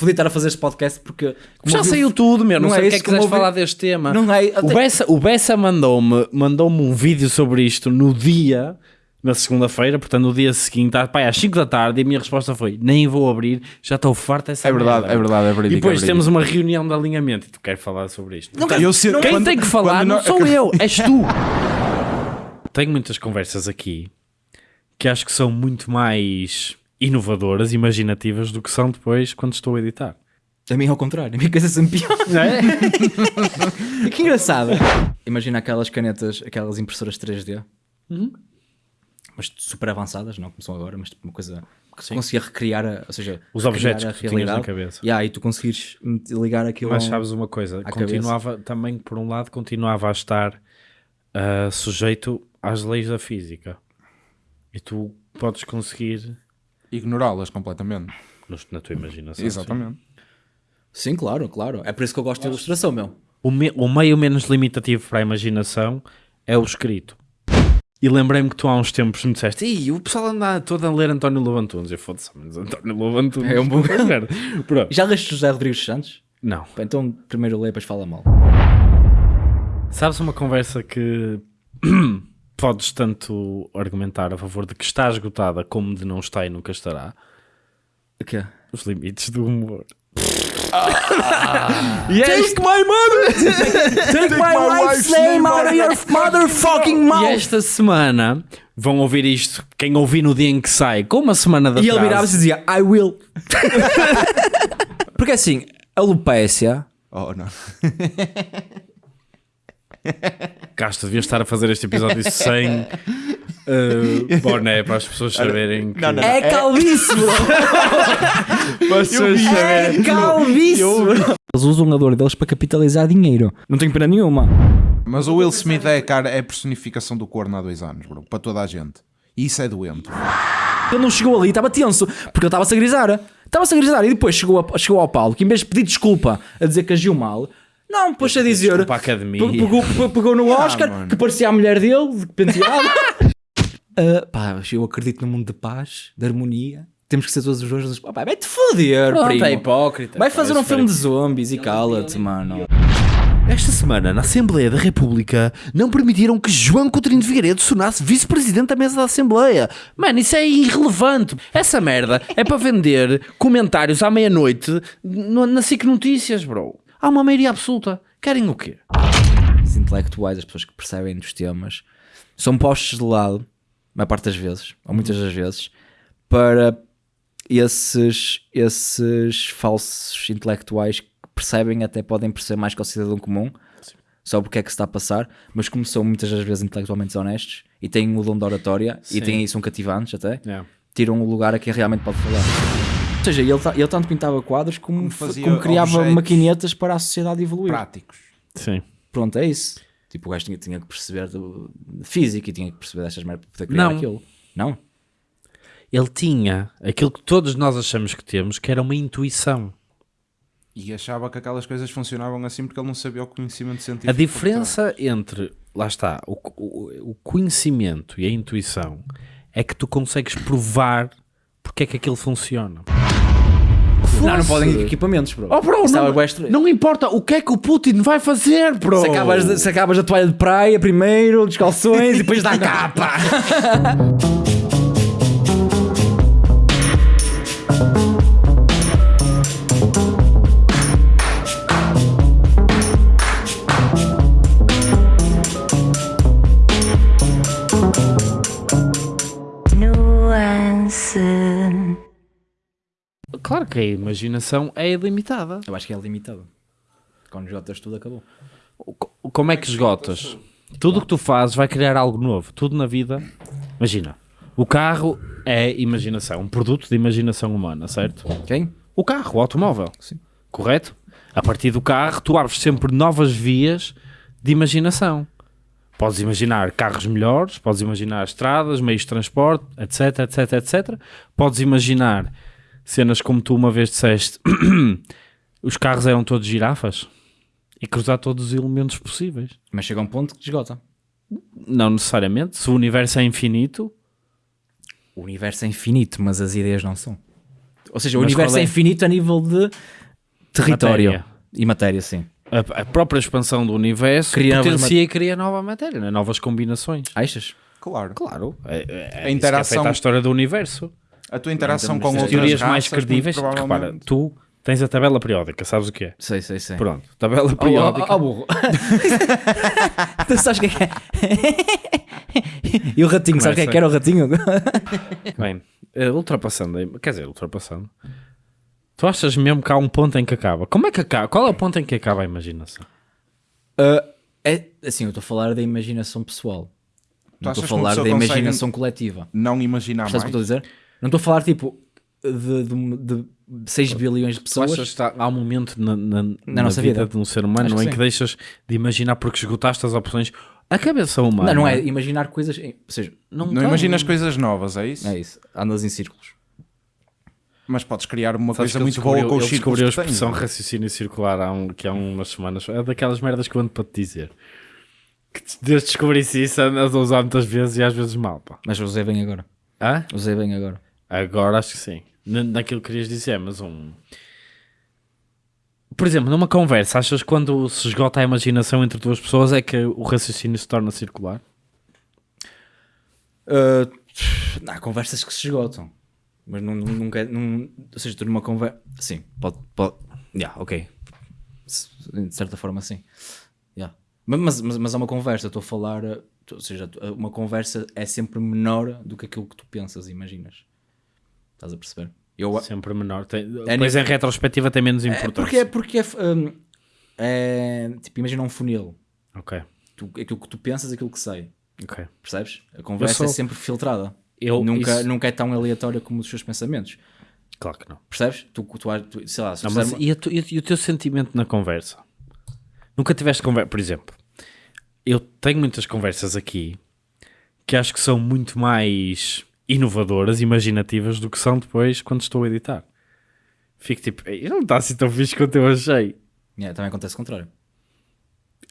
fodido estar a fazer este podcast porque. como Já saiu tudo, meu. Não, Não sei é o que é que quiseres ouvi- falar deste tema. Não é. O Bessa, o Bessa mandou-me mandou um vídeo sobre isto no dia, na segunda-feira, portanto no dia seguinte, ah, pá, às 5 da tarde, e a minha resposta foi: nem vou abrir, já estou farto dessa É verdade, merda." é verdade, é verídico. E depois é temos uma reunião de alinhamento e tu queres falar sobre isto. verídico. Eu sei- Quem quando- tem que falar não nós- sou eu, és tu. Tenho muitas conversas aqui que acho que são muito mais inovadoras, imaginativas do que são depois quando estou a editar. A mim é ao contrário, a minha coisa é sempre pior. Não é? que engraçado. Imagina aquelas canetas, aquelas impressoras 3D. Uhum. Mas super avançadas, não como são agora, mas tipo uma coisa que conseguia recriar, a, ou seja, Os objetos que tu tinhas na cabeça. Yeah, e tu conseguires ligar aquilo Mas sabes uma coisa, continuava também, por um lado, continuava a estar ah, sujeito às leis da física. E tu podes conseguir Ignorá-las completamente. nos- na tua imaginação. Exatamente. Sim, claro, claro. É por isso que eu gosto de ilustração, meu. O, me- o meio menos limitativo para a imaginação é o escrito. E lembrei-me que tu há uns tempos me disseste Ih, o pessoal anda todo a ler António Lobantunes. Eu foda-se, mas António Lobantunes. É um bom-. Pronto. Já leste José Rodrigues Santos? Não. Então primeiro lê, depois fala mal. Sabes uma conversa que podes tanto argumentar a favor de que está esgotada como de não está e nunca estará? O quê? Os limites do humor. yes, Take my mother! Take my wife's name out of your motherfucking E mouth! esta semana vão ouvir isto, quem ouvir no dia em que sai, com uma semana de E ele virava-se e dizia, I will. Porque assim, a Lupécia Oh, não. Castro, devias estar a fazer este episódio sem boné para as pessoas saberem que... Não, não, é calvície, bro. Para as pessoas saberem. É calvície. Eles usam a dor deles para capitalizar dinheiro. Não tenho pena nenhuma. Mas o Will Smith é, cara, é a personificação do corno há dois anos, bro. Para toda a gente. E isso é doente. Ele não chegou ali, estava tenso, porque ele estava-se a grisar. Estava-se a grisar e depois chegou, a- chegou ao Paulo, que em vez de pedir desculpa a dizer que agiu mal, não, pôs a dizer. Desculpa à academia. Pe- Pegou, pe- pegou no Oscar, mano. que parecia a mulher dele, de penteado. Ah, pá, eu acredito no mundo de paz, de harmonia. Temos que ser todos os dois. Pá, vai-te foder, Pronto, primo. é hipócrita. Vai fazer Pá, um isso filme de zombies e cala-te, mano. Esta semana, na Assembleia da República, não permitiram que João Coutinho de Figueiredo se tornasse vice-presidente da mesa da Assembleia. Mano, isso é irrelevante. Essa merda é para vender comentários à meia-noite no- na SIC Notícias, bro. Há uma maioria absoluta. Querem o quê? Os intelectuais, as pessoas que percebem dos temas, são postos de lado, a maior parte das vezes, ou muitas das vezes, para esses, esses falsos intelectuais que percebem, até podem perceber mais que o cidadão comum, só porque é que se está a passar, mas como são muitas das vezes intelectualmente desonestos e têm o dom da oratória e Sim. têm, são cativantes até, É. tiram o lugar a quem realmente pode falar. Ou seja, ele, ele tanto pintava quadros como, Como fa- fazia como criava maquinetas para a sociedade evoluir. Práticos. Sim. Pronto, é isso. Tipo, o gajo tinha, tinha que perceber do, de física e tinha que perceber destas merdas para poder criar Não. aquilo. Não? Ele tinha aquilo que todos nós achamos que temos, que era uma intuição. E achava que aquelas coisas funcionavam assim porque ele não sabia o conhecimento científico. A diferença entre, lá está, o, o, o conhecimento e a intuição é que tu consegues provar porque é que aquilo funciona. Não, não podem ir equipamentos, bro. Oh, bro, não, não importa o que é que o Putin vai fazer, bro. Se acabas, de- se acabas a toalha de praia primeiro, dos calções e depois dá a capa. Claro que a imaginação é ilimitada. Eu acho que é limitado. Quando jotas tudo acabou. O- Como é que esgotas? Tudo o que tu fazes vai criar algo novo. Tudo na vida. Imagina, o carro é imaginação, um produto de imaginação humana, certo? Quem? O carro, o automóvel. Sim. Correto? A partir do carro, tu abres sempre novas vias de imaginação. Podes imaginar carros melhores, podes imaginar estradas, meios de transporte, etc, etc, etc. Podes imaginar cenas como tu uma vez disseste, os carros eram todos girafas e cruzar todos os elementos possíveis. Mas chega um ponto que esgota. Não necessariamente. Se o universo é infinito, O universo é infinito, mas as ideias não são. Ou seja, o Mas universo qual é? é infinito a nível de território Matéria. e matéria, sim. A, a própria expansão do universo Cria novas potencia e cria nova matéria, né? novas combinações. Achas? Claro. Claro. É, é, A a interação- interação... é feita a história do universo. A tua interação com As outras teorias raças, mais credíveis. muito Repara, provavelmente- tu tens a tabela periódica, sabes o que é? Sei, sei, sei. Pronto, tabela Oh, oh, periódica. oh, burro. tu sabes o que é que é? e o ratinho, sabes o que é que era o ratinho? Bem, eh, ultrapassando, quer dizer, ultrapassando. Tu achas mesmo que há um ponto em que acaba? Como é que acaba? Qual é o ponto em que acaba a imaginação? Uh, é, assim, eu estou a falar da imaginação pessoal. Não estou a que falar da imaginação coletiva. Não imaginar Sabes o mais. que eu estou a dizer? Não estou a falar tipo de, de, de 6 bilhões de pessoas. achas que está- há um momento na, na, na nossa vida, vida? de um ser humano Acho que em sim. que deixas de imaginar porque esgotaste as opções? A cabeça humana. Não, não é imaginar coisas. Ou seja, Não, Não tem. imaginas coisas novas, é isso? é isso. Andas em círculos. Mas podes criar uma Sabes coisa muito boa com os a círculos que tens. expressão raciocínio circular há, um, que há umas semanas. É daquelas merdas que eu ando para te dizer. Que desde descobrisse isso andas a usar muitas vezes e às vezes mal. Pá. Mas usei bem agora. Hã? Usei bem agora. Agora acho que sim. Na- Naquilo que querias dizer, mas um. Por exemplo, numa conversa, achas que quando se esgota a imaginação entre duas pessoas é que o raciocínio se torna circular? Uh, há conversas que se esgotam. Mas não, não- nunca. Não, ou seja, tu numa conversa. Sim, pode. pode yeah, ok. De certa forma, sim. Yeah. Mas, mas, mas, mas é uma conversa. Estou a falar. tu- Ou seja, tu- uma conversa é sempre menor do que aquilo que tu pensas imaginas. Estás a perceber? Eu, Sempre menor. Tem, É depois nível- em retrospectiva tem menos é importância. porque é. Porque é, um, é tipo, imagina um funil. Ok, Tu, aquilo que tu pensas, aquilo que sai. ok. Percebes? A conversa sou- é sempre filtrada. Eu- nunca, isso- nunca é tão aleatória como os seus pensamentos. Claro que não. Percebes? Tu, tu, tu- sei lá, se Não, mas uma- e, tu- e o teu sentimento na conversa? Nunca tiveste conversa? Por exemplo, eu tenho muitas conversas aqui que acho que são muito mais inovadoras, imaginativas do que são depois quando estou a editar. Fico tipo, "Ei, não está assim tão fixe quanto eu achei. Yeah, também acontece o contrário.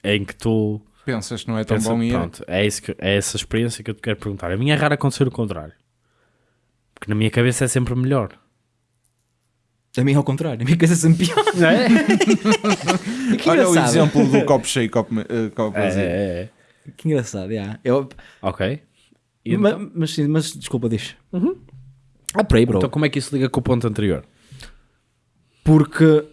Em que tu Pensas que não é tão pensas, bom e é. pronto, é, isso que- é essa experiência que eu te quero perguntar. A minha é raro acontecer o contrário. Porque na minha cabeça é sempre melhor. A mim é ao contrário, a minha coisa é sempre pior. que Olha o exemplo do copo cheio, copo, eh, copo É, vazio. é, é. Que engraçado, yeah. Eu, Ok. E ma- então, mas, sim, mas desculpa, diz. Ah, por aí, bro. então como é que isso liga com o ponto anterior? Porque,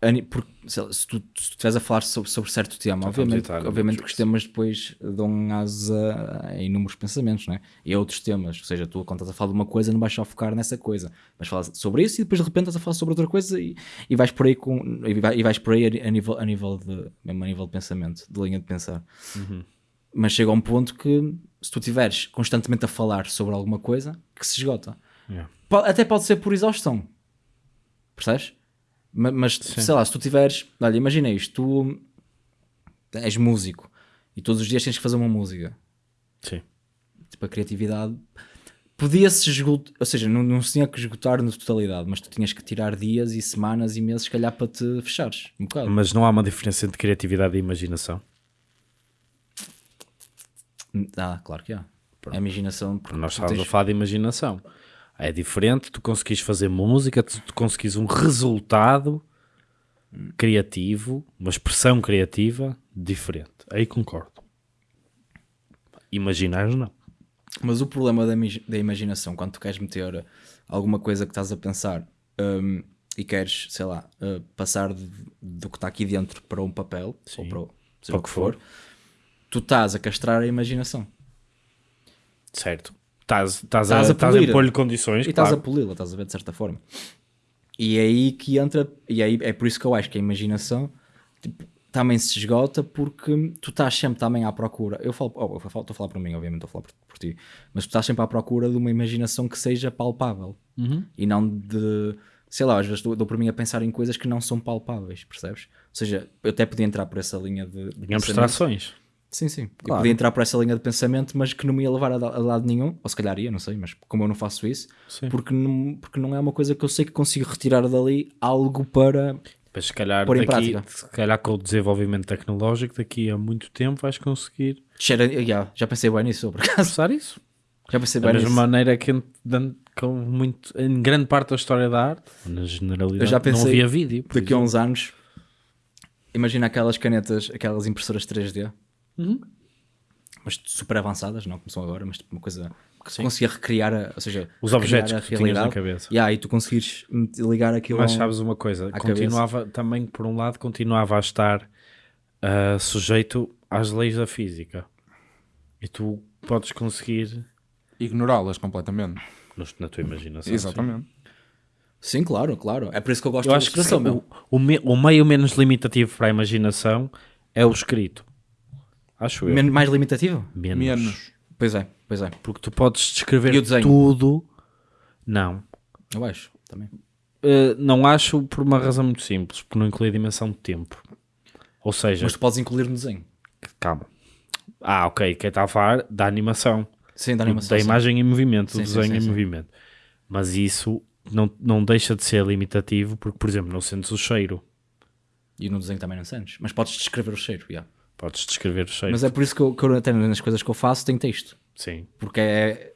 ani- porque sei lá, se tu se tu estiveres a falar sobre, sobre certo tema, Já obviamente, estamos a entrar no obviamente que os temas depois dão asa a inúmeros pensamentos, né? e a outros temas. Ou seja, tu quando estás a falar de uma coisa, não vais só focar nessa coisa, vais falar sobre isso e depois de repente estás a falar sobre outra coisa e, e vais por aí com e vai- e vais por aí a, a nível, a nível de mesmo a nível de pensamento, de linha de pensar. Mas chega a um ponto que se tu estiveres constantemente a falar sobre alguma coisa, que se esgota. Yeah. Até pode ser por exaustão. Percebes? Ma- Mas, sei lá, se tu tiveres. Olha, imagina isto: tu és músico e todos os dias tens que fazer uma música. Sim. Tipo, a criatividade podia-se esgotar, ou seja, não, não se tinha que esgotar na totalidade, mas tu tinhas que tirar dias e semanas e meses, se calhar, para te fechares um bocado. Mas não há uma diferença entre criatividade e imaginação. Ah, claro que há. A imaginação. Porque nós estávamos tens- a falar de imaginação. É diferente tu conseguires fazer música, tu, tu conseguires um resultado criativo, uma expressão criativa diferente. Aí concordo. Imaginar não. Mas o problema da, da imaginação, quando tu queres meter alguma coisa que estás a pensar hum, e queres, sei lá, uh, passar de- do que está aqui dentro para um papel, ou para o, Para o que for, tu estás a castrar a imaginação Certo. Estás, estás, a, a estás a impor-lhe condições, e estás claro. a poli-la, estás a ver de certa forma. E é aí que entra, e aí é por isso que eu acho que a imaginação tipo, também se esgota porque tu estás sempre também à procura. Eu falo, oh, eu falo- estou a falar para mim, obviamente, estou a falar por, por ti, mas tu estás sempre à procura de uma imaginação que seja palpável e não de sei lá, às vezes dou, dou por mim a pensar em coisas que não são palpáveis, percebes? Ou seja, eu até podia entrar por essa linha de, de abstrações. Sim, sim. Eu Claro. podia entrar por essa linha de pensamento, mas que não me ia levar a, da- a lado nenhum, ou se calhar ia, não sei, mas como eu não faço isso, Sim. porque não, porque não é uma coisa que eu sei que consigo retirar dali algo para. Mas se calhar, Pôr em daqui, prática. se calhar com o desenvolvimento tecnológico, daqui a muito tempo vais conseguir Cheira, já, já pensei bem nisso, por acaso. isso. Já pensei Da bem mesma nisso. maneira que com muito, em grande parte da história da arte, na generalidade, Eu já pensei não havia vídeo. Daqui a uns anos, imagina aquelas canetas, aquelas impressoras 3D, Uhum. mas super avançadas, não como são agora, mas tipo uma coisa que Sim. conseguia recriar, a, ou seja, Os objetos a que tu tinhas na cabeça. Yeah, e tu conseguires ligar aquilo Mas sabes uma coisa, continuava também, por um lado, continuava a estar ah, sujeito às leis da física. E tu podes conseguir, Ignorá-las completamente. na tua imaginação. Exatamente. Sim, claro, claro. É por isso que eu gosto Eu da acho que sim, o, o, me- o meio menos limitativo para a imaginação é o escrito. Acho eu. Men- mais limitativo? menos. Menos. Pois é, pois é. Porque tu podes descrever tudo. Não. Eu acho, também. Uh, não acho por uma razão muito simples, porque não inclui a dimensão de tempo. Ou seja, Mas tu podes incluir no desenho. calma. Ah, ok, quem está a falar da animação, Sim, da da, animação. sim. imagem em movimento, Sim, do sim, desenho sim, em sim. movimento. Mas isso não, não deixa de ser limitativo, porque, por exemplo, não sentes o cheiro. E no desenho também não sentes. Mas podes descrever o cheiro, yeah. Podes descrever o cheiro. Mas é por isso que eu, que eu até nas coisas que eu faço tenho texto. Sim. Porque é,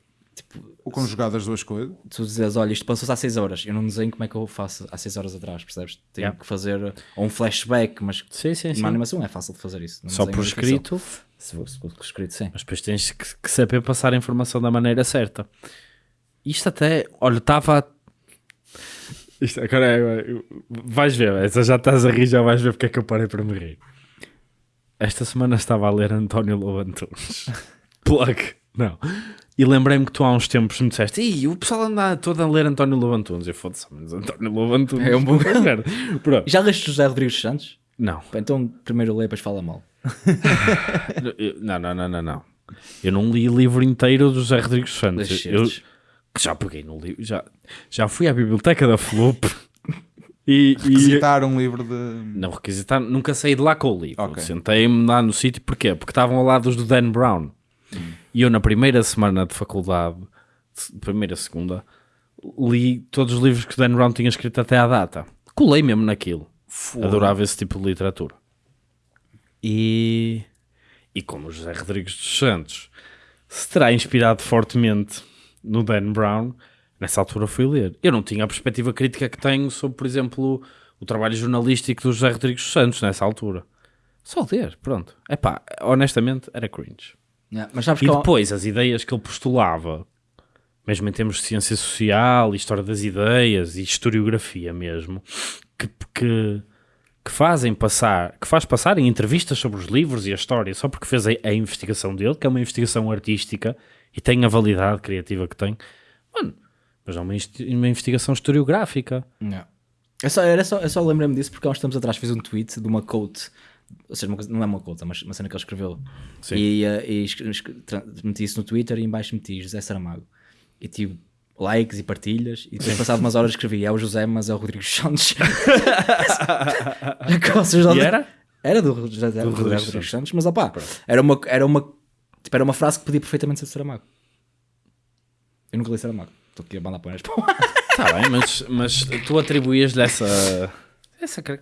O conjugado das duas coisas. tu dizes, olha, isto passou-se há 6 horas. Eu não desenho como é que eu faço há 6 horas atrás, percebes? Tenho Yeah. que fazer ou um flashback, mas Sim, sim, sim. numa animação é fácil de fazer isso. Num Só por escrito, Se for, se for por escrito, sim. mas depois tens que, que saber passar a informação da maneira certa. Isto até, olha, estava. Isto agora é. Vais ver, essa já estás a rir, já vais ver porque é que eu parei para me rir. Esta semana estava a ler António Lobo Antunes. Plug. Não. E lembrei-me que tu há uns tempos me disseste Ih, o pessoal anda todo a ler António Lobo Antunes. Eu foda-se, mas António Lobo Antunes. É um bom-. Pronto. Já leste José Rodrigues Santos? Não. Então primeiro lê, depois fala mal. Não, não, não, não, não. Eu não li o livro inteiro do José Rodrigues Santos. Eu, já peguei no livro, já, já fui à biblioteca da Floop e, e Visitar um livro de. não requisitar, nunca saí de lá com o livro. Ok. Sentei-me lá no sítio, porquê? Porque estavam ao lado dos do Dan Brown. E eu, na primeira semana de faculdade, primeira, segunda, li todos os livros que o Dan Brown tinha escrito até à data. Colei mesmo naquilo. Adorava esse tipo de literatura. E, e como o José Rodrigues dos Santos se terá inspirado fortemente no Dan Brown, nessa altura fui ler. Eu não tinha a perspectiva crítica que tenho sobre, por exemplo, o trabalho jornalístico do José Rodrigues Santos nessa altura. Só ler, pronto. Epá, honestamente, era cringe. Yeah, Mas sabes E depois, as ideias que ele postulava, mesmo em termos de ciência social, história das ideias e historiografia mesmo, que, que, que fazem passar, que faz passar em entrevistas sobre os livros e a história, só porque fez a, a investigação dele, que é uma investigação artística e tem a validade criativa que tem, mano, mas é uma, uma investigação historiográfica. Yeah. É só, era só, eu só lembrei-me disso porque há uns tempos atrás fiz um tweet de uma quote, ou seja, coisa- não é uma quote, é uma, uma cena que ele escreveu. Sim. E, eh, e meti isso no Twitter e em baixo meti José Saramago. E tive likes e partilhas. E depois, passado umas horas, escrevi: é o José, mas é o Rodrigo Santos. Não- E era? Era do José José Rodrigo Rodrigo, Santos, mas opá, era uma, era, uma, tipo, era uma frase que podia perfeitamente ser de Saramago. Eu nunca li Saramago. Estou aqui a mandar para Está bem, mas, mas tu atribuías-lhe essa. essa Calma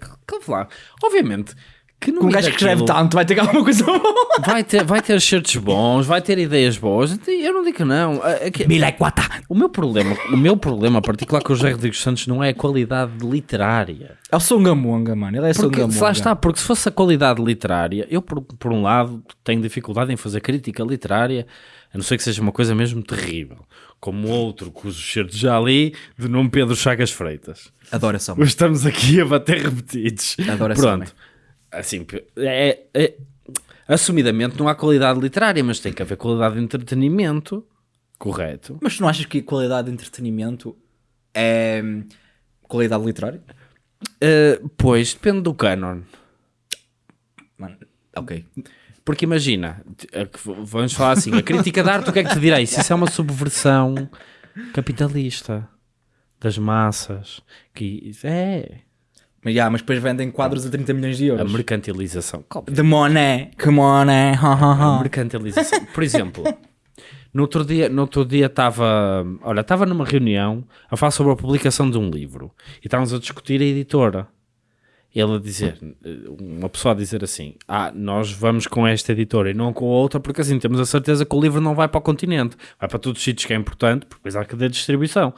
lá. Obviamente que no Um gajo que escreve tanto vai ter alguma coisa boa. vai ter, vai ter certos bons, vai ter ideias boas. Eu não digo que não. É- é O meu problema, o meu problema particular com o José Rodrigues Santos não é a qualidade literária. É o Songamonga, mano. Ele é Porque, Songamonga. lá está, porque se fosse a qualidade literária, eu por, por um lado tenho dificuldade em fazer crítica literária, a não ser que seja uma coisa mesmo terrível, como outro cujo certo já li, de nome Pedro Chagas Freitas. Adoro essa Hoje estamos aqui a bater repetidos. Adoro esse Pronto. homem. Assim, é, é- assumidamente não há qualidade literária, mas tem que haver qualidade de entretenimento. Correto. Mas tu não achas que a qualidade de entretenimento é hum, qualidade literária? Uh, pois, depende do canon. Mano, ok. Porque imagina, a vamos falar assim, a crítica de arte, o que é que te direi? Se isso é uma subversão capitalista das massas, que é Mas, yeah, mas depois vendem quadros a 30 milhões de a euros. mercantilização. The money, come on, eh, ha, ha, A ha. mercantilização. Por exemplo, no outro dia no outro dia estava, olha, estava numa reunião a falar sobre a publicação de um livro e estávamos a discutir a editora. Ele a dizer, uma pessoa a dizer assim: Ah, nós vamos com esta editora e não com a outra, porque assim temos a certeza que o livro não vai para o continente, vai para todos os sítios que é importante, porque depois há cadeia de distribuição.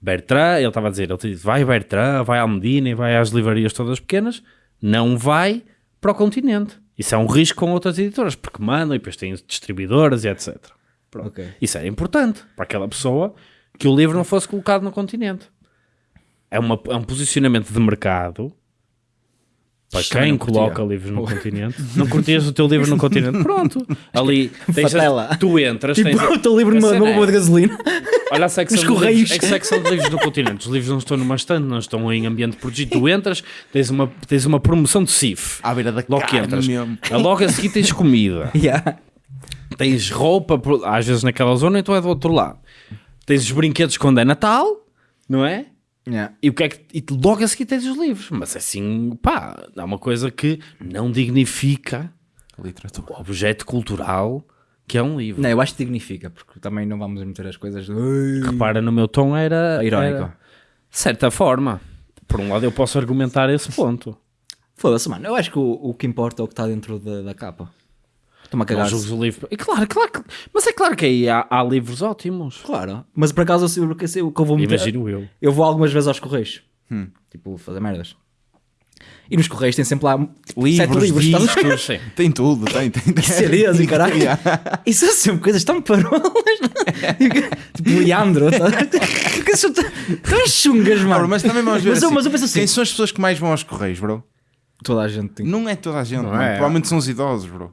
Bertrand, ele estava a dizer, ele disse, vai Bertrand, vai Almedina e vai às livrarias todas pequenas, não vai para o continente. Isso é um risco com outras editoras, porque mandam e depois têm distribuidoras e etc. Pronto. Ok. Isso era importante para aquela pessoa que o livro não fosse colocado no continente. É, uma, é um posicionamento de mercado para quem coloca livros no continente. Não curtias o teu livro no continente? Pronto. Ali tens a- tu entras, Tipo, tens a- o teu livro numa, numa é- bomba de gasolina. Olha a secção, de livros, a secção de livros no continente. Os livros não estão numa estante, não estão em ambiente protegido. Tu entras, tens uma, tens uma promoção de CIF. À beira da Logo que entras. mesmo. A Logo a seguir tens comida. yeah. Tens roupa, às vezes naquela zona, então é do outro lado. Tens os brinquedos quando é Natal, não é? Yeah. E, o que é que, e logo a seguir tens os livros. Mas assim, pá, é uma coisa que não dignifica Literatura. o objeto cultural que é um livro. Não, eu acho que dignifica, porque também não vamos meter as coisas. Repara, no meu tom era... Irónico. era- de certa forma. Por um lado eu posso argumentar esse ponto. Foda-se, mano. Eu acho que o, o que importa é o que está dentro da, da capa. Estou-me a cagar. julgues o livro. E claro, claro, que- mas é claro que aí há, há livros ótimos. Claro. Mas por acaso eu sei o que eu vou meter. Imagino eu. Eu vou algumas vezes aos correios. Tipo, fazer merdas. E nos correios tem sempre lá Livros, sete livros. ver? Discos. Tem tudo, tem, tem. tem. CDs e caralho. Isso são sempre coisas tão parolas. tipo Leandro. tá? Porque são tão chungas, Bro, mano. mas também vamos ver Mas eu- assim, mas eu penso assim- Quem são as pessoas que mais vão aos correios, bro? Toda a gente tem. Não é toda a gente, Não mano. é. Provavelmente são os idosos, bro.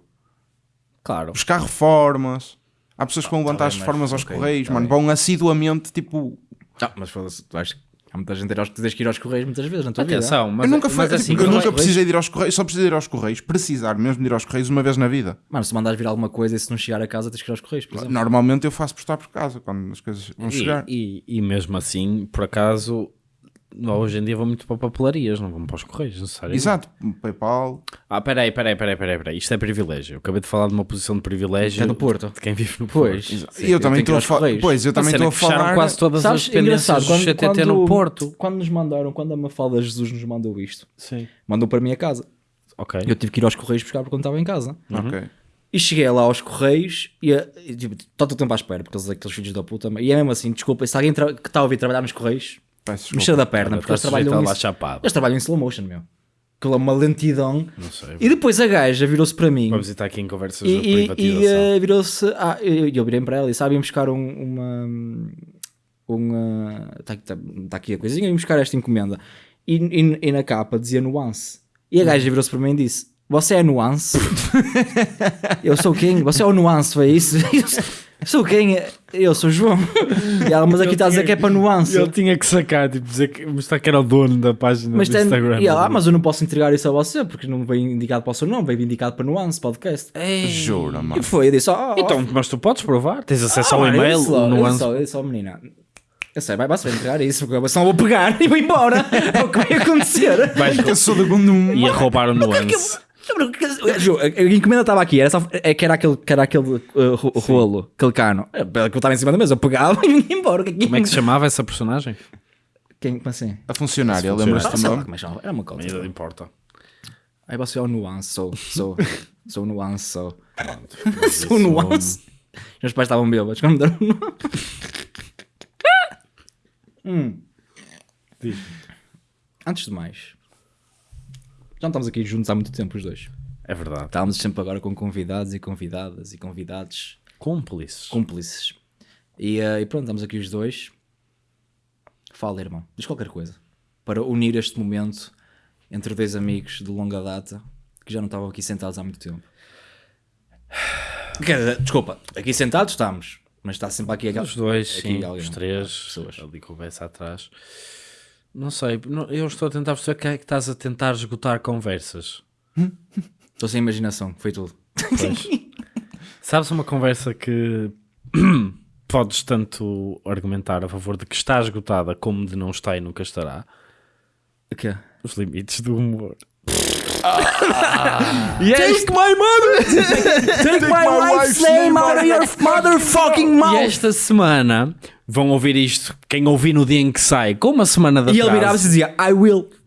Claro. Buscar reformas. Há pessoas que vão levantar bem, as mas- reformas aos correios, tá mano. Vão assiduamente, tipo... Ah, mas foda-se, tu achas que há muita gente aos, tens que ir aos correios muitas vezes na tua vida. Atenção, mas, eu nunca, fui, mas tipo, assim, eu não nunca é- precisei de ir aos correios, só precisei de ir aos correios, precisar mesmo de ir aos correios uma vez na vida. Mano, se mandares vir alguma coisa e se não chegar a casa tens que ir aos correios, por exemplo. Normalmente eu faço por estar por casa, quando as coisas vão chegar. E, e, e mesmo assim, por acaso, hoje em dia vão muito para papelarias, não vão para os correios, necessariamente. Exato, PayPal. Ah, peraí, peraí, peraí, peraí, peraí. Isto é privilégio. Eu acabei de falar de uma posição de privilégio. É do Porto. De quem vive no Pois. Porto. E eu também estou a falar. correios. Pois, eu também estou a é que fecharam falar. quase todas Sabes, as dependências do CTT no Porto. quando nos mandaram, quando a Mafalda Jesus nos mandou isto, Sim. mandou para a minha casa. Ok. Eu tive que ir aos correios buscar porque quando estava em casa. Ok. E cheguei lá aos correios e, e tipo, todo o tempo à espera, porque eles aqueles filhos da puta. E é mesmo assim, desculpa, se alguém que está a ouvir trabalhar nos correios, Peço mexer da perna, porque eles trabalham, lá chapado. eles trabalham em slow motion, meu. Aquilo é uma lentidão. Não sei. E depois a gaja virou-se para mim. Vamos estar aqui em conversas E, de e, e privatização. eh, virou-se. Ah, eu, eu virei para ela e sabem buscar um, uma. uma Está tá, tá aqui a coisinha, vim buscar esta encomenda. E, e- e na capa dizia nuance. E a Hum. gaja virou-se para mim e disse: Você é nuance? eu sou quem? Você é o nuance, foi isso? Sou quem? Eu sou o João. E ela, mas aqui está a dizer que é para nuance. Ele tinha que sacar, tipo, dizer que, mostrar que era o dono da página Mas do tem, Instagram. e ela, ah, mas eu não posso entregar isso a você porque não veio indicado para o seu nome, veio indicado para nuance podcast. Jura, E mano. foi, eu disse: oh, oh, Então, mas tu podes provar. Tens acesso Ah, ao mano, e-mail. Eu disse logo, eu Nuance. disse logo, eu disse logo, menina. Eu sei, vai, vai se entregar isso, porque senão eu vou pegar e vou embora. É o que vai acontecer. Vais Eu sou do mundo um. ia roubar o Nuance. A encomenda estava aqui, era, só, é que era aquele, que era aquele uh, ro- rolo, aquele cano. É, Que eu estava em cima da mesa, eu pegava e ia embora. Como é que se chamava essa personagem? Quem, como assim? A funcionária, lembras-te Ah, do nome? é que chama. Era uma coisa. Não importa. Aí você é o nuance, sou, sou, sou o nuance, sou. sou o nuance. Os meus pais estavam bêbados quando me deram o nome. Hum. Antes de mais, já não estamos aqui juntos há muito tempo os dois. É verdade. Estávamos sempre agora com convidados e convidadas e convidados Cúmplices. cúmplices. E, eh, e pronto, estamos aqui os dois. Fala, irmão, diz qualquer coisa. Para unir este momento entre dois amigos de longa data que já não estavam aqui sentados há muito tempo. Dizer, desculpa, aqui sentados estamos, mas está sempre aqui aquela. Os dois, aqui sim. alguém, Os três. pessoas. Ali conversa atrás. Não sei. Eu estou a tentar perceber que é que estás a tentar esgotar conversas. Estou sem imaginação, foi tudo. Sabes uma conversa que podes tanto argumentar a favor de que está esgotada como de não está e nunca estará? O quê? Os limites do humor. Take my mother! Take my wife's name out of your motherfucking E mouth! esta semana vão ouvir isto, quem ouvir no dia em que sai, com uma semana de E ele atraso. virava-se e dizia, I will.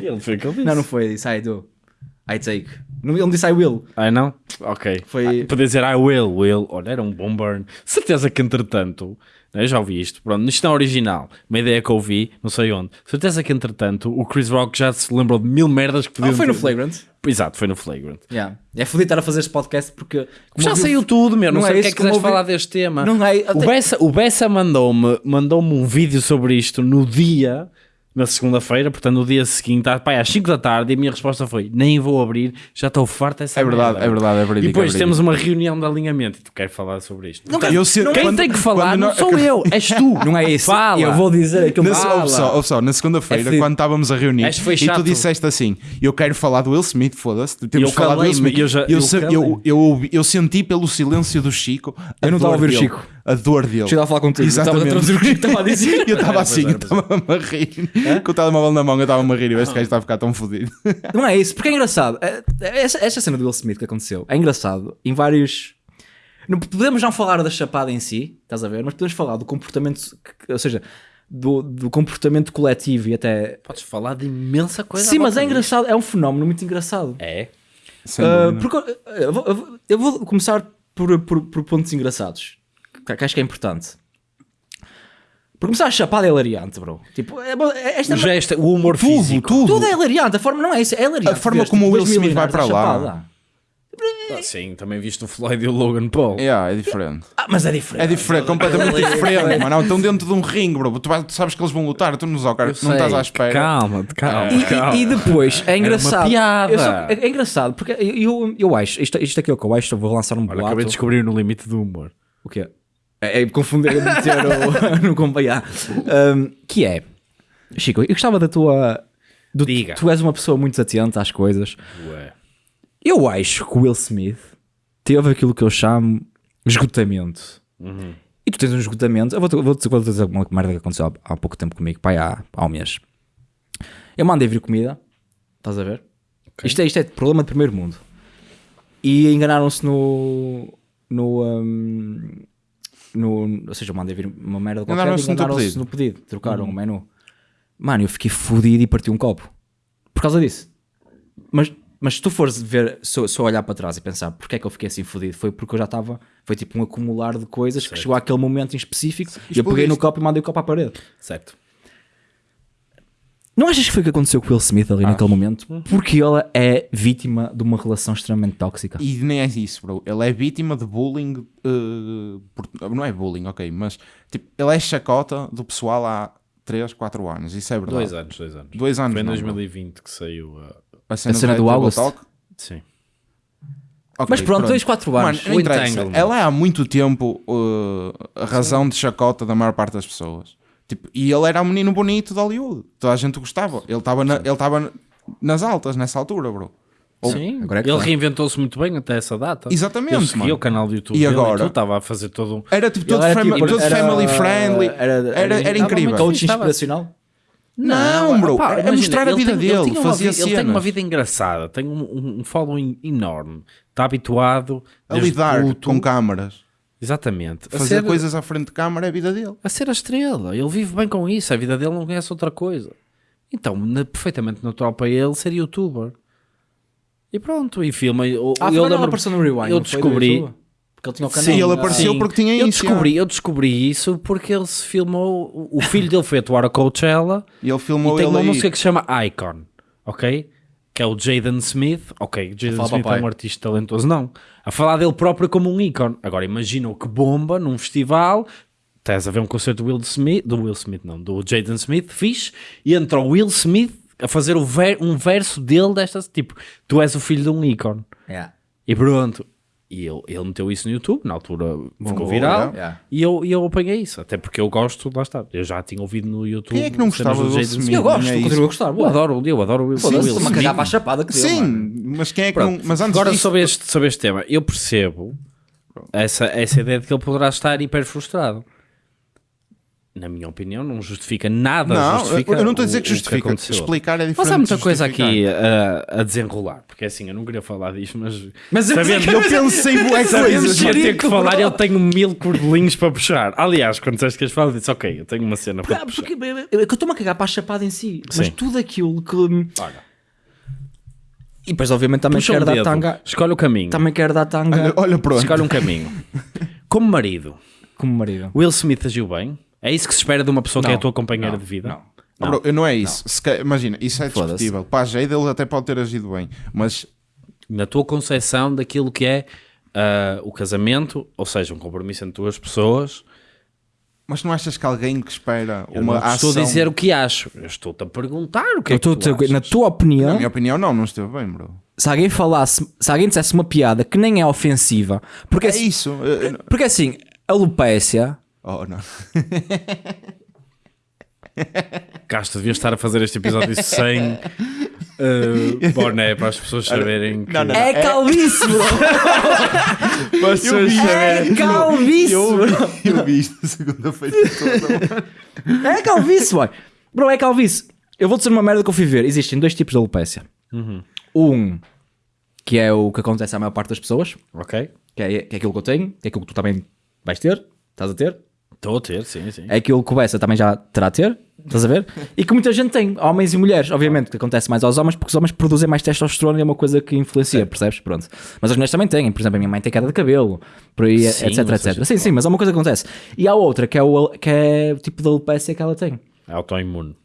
Ele foi o que ele disse. Não, não foi, disse I do. I take. Ele não disse I will. Ah, não? Ok. Foi- Ah, Podia dizer I will, will. Olha, era um bom burn. Certeza que entretanto, eu já ouvi isto, pronto, isto não é original. Uma ideia que eu ouvi, não sei onde. Certeza que entretanto o Chris Rock já se lembrou de mil merdas que podiam Ah, foi no Flagrant. Exato, foi no Flagrant. Yeah. É fodido estar a fazer este podcast porque. Já ouviu- saiu tudo, meu. Não, Não sei é o que é que quiseres ouvi- falar deste tema. Não é- O Bessa, o Bessa mandou-me mandou um vídeo sobre isto no dia, na segunda-feira, portanto no dia seguinte, ah, pá, às 5 da tarde, e a minha resposta foi: nem vou abrir, já estou farto dessa É verdade, merda." é verdade, é E verídico. depois é temos uma reunião de alinhamento e tu queres falar sobre isto. Portanto, Eu sei- quem quando- tem que falar não nós- sou eu, és tu. Não é isso. Fala. Eu vou dizer aquilo Na, que ouve só, ouve só, na segunda-feira, É quando estávamos a reunir, e tu disseste assim: Eu quero falar do Will Smith, foda-se. Temos Eu que falar do Will Smith. eu já- eu eu, eu, eu senti pelo silêncio do Chico. a Eu não estava a dor ouvir o dele. Chico. A dor dele. Chega a falar contigo. Exatamente. Estava a traduzir o que o Chico estava a dizer. Eu estava assim, eu estava a rir. Com o telemóvel na mão, eu estava-me a rir. E este gajo está a ficar tão fodido. Não é isso, porque é engraçado. É- Essa, essa cena do Will Smith que aconteceu é engraçado em vários. Não, podemos não falar da chapada em si, estás a ver? Mas podemos falar do comportamento, ou seja, do, do comportamento coletivo e até. Podes falar de imensa coisa. Sim, mas é engraçado, é um fenómeno muito engraçado. É. Dúvida. porque, ah, eu, vou, eu vou- começar por, por, por pontos engraçados, que acho que é importante. Por começar, a chapada é hilariante, bro. Tipo, é, é- esta O gesto, o humor tudo, físico. tudo. tudo é hilariante, a forma não é isso, é hilariante. A forma como tipo, o Will dois Smith vai para lá. Ah, Sim, também viste o Floyd e o Logan Paul. Yeah, é diferente. Ah, mas é diferente. É diferente, completamente diferente, mano. Estão dentro de um ringue, bro. Tu, tu sabes que eles vão lutar, tu não, não Eu estás à espera. Calma, calma. E, calma. e- e depois é engraçado. piada. Só- é, é engraçado porque eu, eu, eu acho, isto, isto aqui é o que eu acho, eu vou lançar um Olha, boato. acabei de descobrir no limite do humor. O quê? É, é confundir, é meter o, no companhar. Um, que é, Chico, eu gostava da tua. do- Diga. Tu és uma pessoa muito atenta às coisas. Ué. Eu acho que o Will Smith teve aquilo que eu chamo esgotamento. Uhum. E tu tens um esgotamento. Eu vou-te vou -te, vou -te dizer uma merda que aconteceu há, há pouco tempo comigo, pai, há, há um mês. Eu mandei vir comida, estás a ver? Isto, é, isto é problema de primeiro mundo. E enganaram-se no. No, hum, no. Ou seja, eu mandei vir uma merda qualquer e Enganaram-se no pedido. no pedido. Trocaram o menu. Mano, eu fiquei fodido e parti um copo. Por causa disso. Mas, mas se tu fores ver, só, só olhar para trás e pensar porque é que eu fiquei assim fodido, foi porque eu já estava. Foi tipo um acumular de coisas que chegou àquele momento em específico e eu peguei no copo e mandei o copo à parede. Certo. Não achas que foi o que aconteceu com o Will Smith ali naquele momento? Porque ele é vítima de uma relação extremamente tóxica. E nem é isso, bro. Ele é vítima de bullying. eh, por- não é bullying, ok, mas tipo, ele é chacota do pessoal há 3, 4 anos. Isso é verdade. Dois anos, dois anos. Dois anos, Foi em não, 2020 que saiu a... A cena, A cena do Table August? Talk? Sim. Ok, Mas pronto, 2, 4 anos. Mano, o. Ela é há muito tempo uh, a razão de chacota da maior parte das pessoas. Tipo, e ele era um menino bonito de Hollywood. Toda a gente gostava. Ele estava na- ele estava nas altas nessa altura, bro. Ou- Sim, agora é ele tá. reinventou-se muito bem até essa data. Exatamente, Ele seguia o canal do YouTube E agora? estava a fazer todo um... Era tipo todo, Ele era fami- tipo- todo era- family friendly. Era, era, incrível. Coach inspiracional. Não, bro. opá, é imagina, mostrar a ele vida tem- ele dele. uma Fazia vida- Ele tem uma vida engraçada, tem um, um- following enorme. Está habituado A lidar puto- com câmaras. Exatamente. A Fazer ser, coisas à frente de câmara é a vida dele. a ser a estrela. Ele vive bem com isso. A vida dele não conhece outra coisa. Então, na- perfeitamente natural para ele ser youtuber. E pronto, e filma. Eu, Ah, eu lembro- apareceu no Rewind. Eu descobri. Porque ele tinha o canal. Sim, ele apareceu Sim. porque tinha eu isso. descobri, eu descobri isso porque ele se filmou. O filho dele foi atuar a Coachella E ele e filmou tem ele uma aí. música que se chama Icon, ok? Que é o Jaden Smith. Ok, Jaden Smith é um artista talentoso, não. A falar dele próprio como um ícone. Agora imagina o que bomba num festival. Estás a ver um concerto do Will Smith, do Will Smith, não, do Jaden Smith, fixe, e entra o Will Smith a fazer ver- um verso dele destas, tipo, tu és o filho de um ícone. Yeah. E pronto. E ele, ele meteu isso no YouTube, na altura ficou viral. Yeah. e eu, e eu apanhei isso, até porque eu gosto, lá está, eu já tinha ouvido no YouTube. Quem é que não gostava do Jaden Smith? Eu gosto, É continuo a gostar. Eu adoro, eu adoro o Will, Will Smith. cagar para a chapada que deu, mano. Sim, mas quem é que Pronto. não. Mas antes Agora disso, sobre este, sobre este tema, eu percebo essa, essa ideia de que ele poderá estar hiper frustrado. Na minha opinião, não justifica nada. Não, justifica eu não estou a dizer o- que justifica. aconteceu. Explicar é diferente. Mas há muita coisa aqui a, a desenrolar, porque assim, eu não queria falar disto, mas. Mas eu- sabendo, Eu pensei bué sabendo coisas. que ia ter que falar, eu tenho mil cordelinhos para puxar. Aliás, quando disseste que ias falar, eu disse, ok, eu tenho uma cena para puxar. porque, é que eu estou-me a cagar para a chapada em si, mas Sim. tudo aquilo que. Olha, E depois, obviamente, também puxa um quero dar tanga. escolhe o caminho. Também quero dar tanga Olha, olha pronto. Escolhe um caminho. Como marido, como marido. Will Smith agiu bem? É isso que se espera de uma pessoa que é a Não, tua companheira não, de vida? não. Ah, bro, não é isso. Imagina, isso é discutível. Para a Jade ele até pode ter agido bem, mas Na tua concepção daquilo que é ah, o casamento, ou seja, um compromisso entre duas pessoas, Mas não achas que alguém que espera eu uma não ação... estou a dizer o que acho. Eu estou-te a perguntar o que Eu é que a tu na tua opinião, Na minha opinião, não, não esteve bem, bro. se alguém falasse, se alguém dissesse uma piada que nem é ofensiva, porque, É assim- isso. porque assim, alopécia, Oh, não. Castro, devias estar a fazer este episódio sem ah, boné para as pessoas saberem que... Não, não, é calvície, bro. Para as pessoas saberem- É calvície, bro. Eu vi isto na segunda-feira toda. É calvície, boy. Bro, é calvície. Eu vou dizer uma merda que eu fui ver. Existem dois tipos de alopécia. Um, que é o que acontece à maior parte das pessoas, Ok. que é, que é aquilo que eu tenho, que é aquilo que tu também vais ter, estás a ter. Estou a ter, sim, sim. É aquilo que o Bessa também já terá a ter, estás a ver? E que muita gente tem, homens e mulheres. Obviamente que acontece mais aos homens porque os homens produzem mais testosterona e é uma coisa que influencia, percebes? Pronto. Mas as mulheres também têm, por exemplo, a minha mãe tem queda de cabelo, por aí, Sim, etc, etc. Sim, sim, mas há uma coisa que acontece. E há outra que é o, que é o tipo de alopecia que ela tem. É autoimune.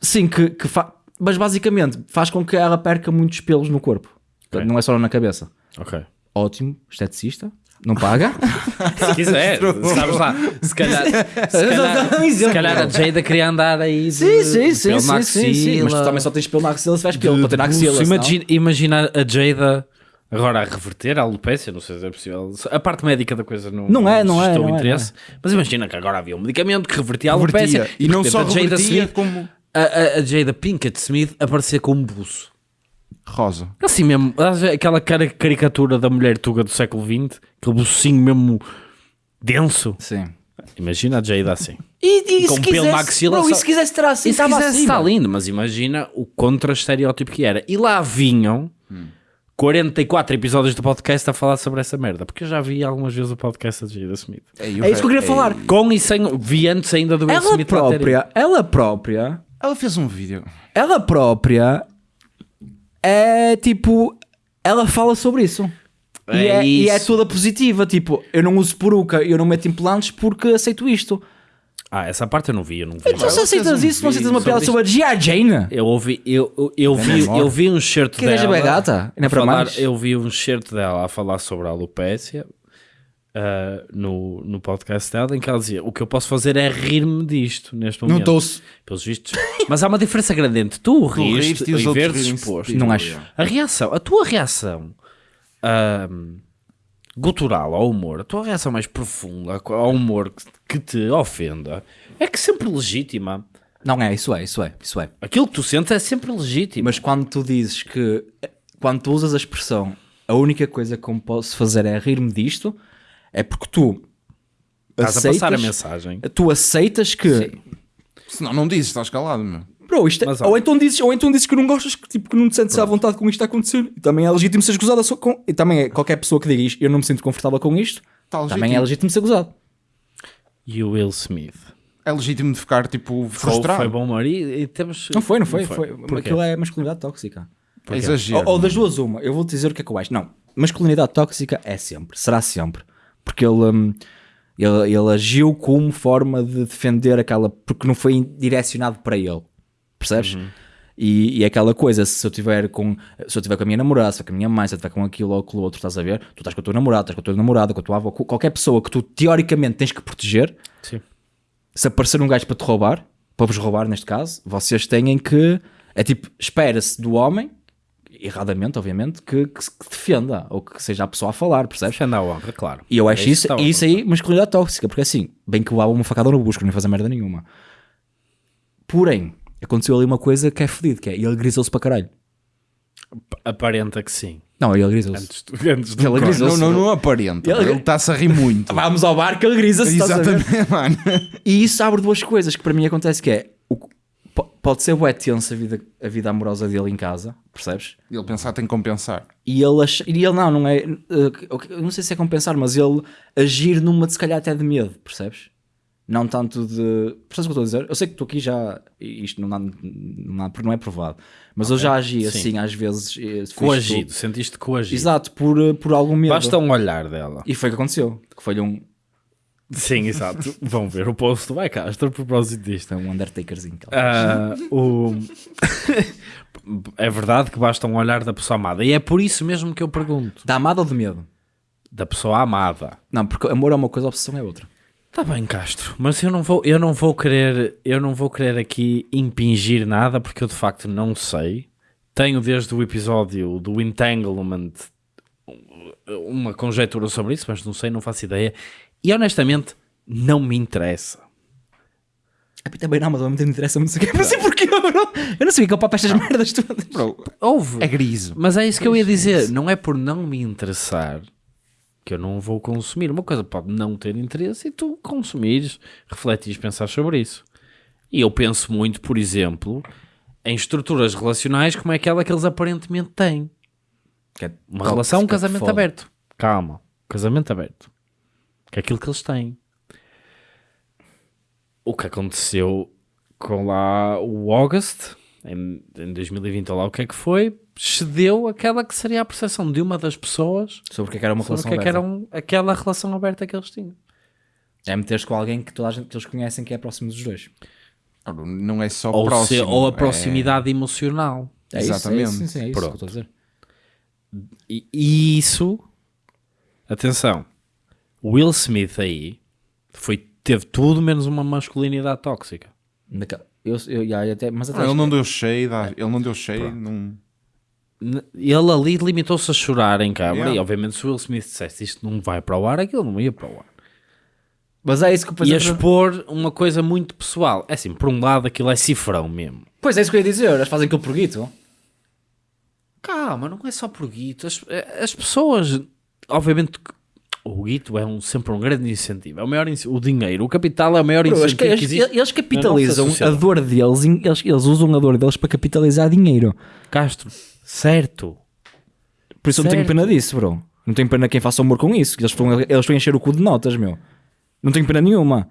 Sim, que, que fa... mas basicamente faz com que ela perca muitos pelos no corpo. Portanto, Não é só na cabeça. Ok. Ótimo, esteticista, não paga. Se quiser, sabes lá. Se calhar, se calhar, se calhar a Jada queria andar aí de sim, sim, sim, sim, na sim, sim. Mas tu também só tens pelo na axila se tiveres pelo para ter na axila. Imagina, imagina a Jada agora a reverter a alopecia, não sei se é possível. A parte médica da coisa não, Não é, não é, não é, interesse. Mas imagina que agora havia um medicamento que revertia a alopecia. E não só a Jada revertia Smith, como a, a, a Jada Pinkett Smith aparecia com um buço. Rosa. Assim mesmo, aquela cara- caricatura da mulher tuga do século XX, aquele bucinho mesmo denso. Sim. Imagina a Jada assim. E, e Com se pelo quisesse, bro, e se quisesse ter assim, se quisesse assim. está lindo, mas imagina o contra-estereótipo que era. E lá vinham 44 episódios do podcast a falar sobre essa merda, porque eu já vi algumas vezes o podcast da Jada Smith. É isso que eu queria falar. Com e sem, vi antes ainda do Will Ela Smith própria, ela própria, Ela fez um vídeo. ela própria é tipo, ela fala sobre isso. E É é, e é isso. toda positiva, tipo, eu não uso peruca, eu não meto implantes porque aceito isto. Ah, essa parte eu não vi, eu não vi. Então se aceitas isso, não aceitas uma piada sobre sobre a G.I. Jane? Eu ouvi, eu, eu, eu vi, eu vi um certo Que gaja dela. bem gata, ainda a para falar- mais. Eu vi um certo dela a falar sobre a alopécia ah, no, no podcast dela, em que ela dizia: O que eu posso fazer é rir-me disto neste Não momento. estou. pelos vistos. Mas há uma diferença grande entre tu rires e e, os outros veres rirem-se exposto. de ti. Não acho. A reação, a tua reação ahm, gutural ao humor, a tua reação mais profunda ao humor que, que te ofenda, é que sempre legítima. Não é, isso é, isso é, isso é. Aquilo que tu sentes é sempre legítimo. Mas quando tu dizes que, quando tu usas a expressão, a única coisa que eu posso fazer é rir-me disto, é porque tu Estás a passar a aceitas- mensagem. tu aceitas que Senão não dizes, estás calado, meu. Bro, isto é- Mas, ou, então dizes, ou então dizes que não gostas, que, tipo, que não te sentes à vontade com isto a acontecer. E também é legítimo seres gozada só com. E também é qualquer pessoa que diga isto, eu não me sinto confortável com isto, Tá também é legítimo ser gozado. E o Will Smith. É legítimo de ficar tipo Foi, frustrado. foi bom humor e, e temos... Não foi, não foi. foi. Porquê? Aquilo é masculinidade tóxica. É exagero. Ou, ou das duas, uma. Eu vou te dizer o que é que eu acho. Não, masculinidade tóxica é sempre, será sempre. Porque ele, hum, ele, ele agiu como forma de defender aquela. Porque não foi direcionado para ele. Percebes? E, e aquela coisa, se eu tiver com se eu tiver com a minha namorada, se eu tiver com a minha mãe, se eu tiver com aquilo ou com o outro, estás a ver? Tu estás com a tua namorada, estás com a tua namorada, com a tua avó, qualquer pessoa que tu teoricamente tens que proteger, Sim. se aparecer um gajo para te roubar, para vos roubar neste caso, vocês têm que. É tipo, espera-se do homem, erradamente, obviamente, que, que defenda, ou que seja a pessoa a falar, percebes? Defenda a honra, claro. E eu acho É isso, a isso aí masculinidade tóxica, porque assim, bem que levava uma facada no busco, não ia fazer merda nenhuma. Porém, aconteceu ali uma coisa que é fedido, que é ele grisou-se para caralho. Aparenta que sim. Não, ele grisou-se. Antes, do- antes do Ele grisou-se. Não, não, não aparenta. Ele- está-se a rir muito. Vamos ao bar que ele grisa-se. ver? Exatamente, mano. E isso abre duas coisas que para mim acontece que é o, pode ser bué tenso a vida, a vida amorosa dele em casa, percebes? Ele pensar tem que compensar. E ele, ach- e ele não, não é. eh, eu não sei se é compensar, mas ele agir numa de se calhar até de medo, percebes? Não tanto de. Percebes o que eu estou a dizer? Eu sei que tu aqui já. Isto não, dá, não, não é provado. Mas eu já agi Sim. assim, às vezes. eh, Coagido, sentiste coagido. Exato, por, eh, por algum medo. Basta um olhar dela. E foi o que aconteceu. Que foi um, Sim, exato. Vão ver o post do Castro a propósito disto. foi um Undertakerzinho. Ah, o... é verdade que basta um olhar da pessoa amada. E é por isso mesmo que eu pergunto. Da amada ou de medo? Da pessoa amada. Não, porque amor é uma coisa, obsessão é outra. Está bem, Castro, mas eu não vou, eu não vou querer, eu não vou querer aqui impingir nada porque eu de facto não sei. Tenho desde o episódio do Entanglement uma conjectura sobre isso, mas não sei, não faço ideia. E honestamente, não me interessa. A mim também não, mas ao mesmo tempo interessa-me, não sei o quê. Não sei porquê, bro. Eu não sei que eu papo estas merdas todas. Bro, Houve. é gris. Mas é isso que eu ia dizer. Não é por não me interessar que eu não vou consumir. Uma coisa pode não ter interesse e tu consumires, refletires, pensar sobre isso. E eu penso muito, por exemplo, em estruturas relacionais como é aquela que eles aparentemente têm. Que é Uma relação, um casamento aberto. Calma, casamento aberto. Que é aquilo que eles têm. O que aconteceu com lá o August, em, em 2020, ou lá o que é que foi, cedeu aquela que seria a percepção de uma das pessoas Sobre o que é que era uma sobre o relação que é que aberta. era um- aquela relação aberta que eles tinham. É meter-se com alguém que toda a gente que eles conhecem que é próximo dos dois. Não é só Ou, próximo. se- ou a é- proximidade emocional. É isso, Exatamente. É isso, sim, sim, é isso Pronto. que eu estou a dizer. E, e isso, atenção, Will Smith aí foi, teve tudo menos uma masculinidade tóxica. Naquela- Eu, eu, até, mas até Não, ele não deu shade, ah, ele não deu shade. Não... N- Ele ali limitou-se a chorar em câmara Yeah. e obviamente se o Will Smith dissesse isto não vai para o ar, aquilo não ia para o ar. Mas é isso que eu Ia pensei. expor uma coisa muito pessoal. É assim, por um lado aquilo é cifrão mesmo. Pois é isso que eu ia dizer. Eles fazem aquilo por guito. Calma, não é só por guito. As, as pessoas, obviamente, que o guito é um, sempre um grande incentivo. É o, maior, o dinheiro, o capital é o maior Bro, eles, incentivo que eles, existe. eles capitalizam a dor deles, eles, eles usam a dor deles para capitalizar dinheiro. Castro, certo. Por isso eu não tenho Certo. pena disso, bro. Não tenho pena quem faça humor com isso. Eles estão, eles a encher o cu de notas, meu. Não tenho pena nenhuma.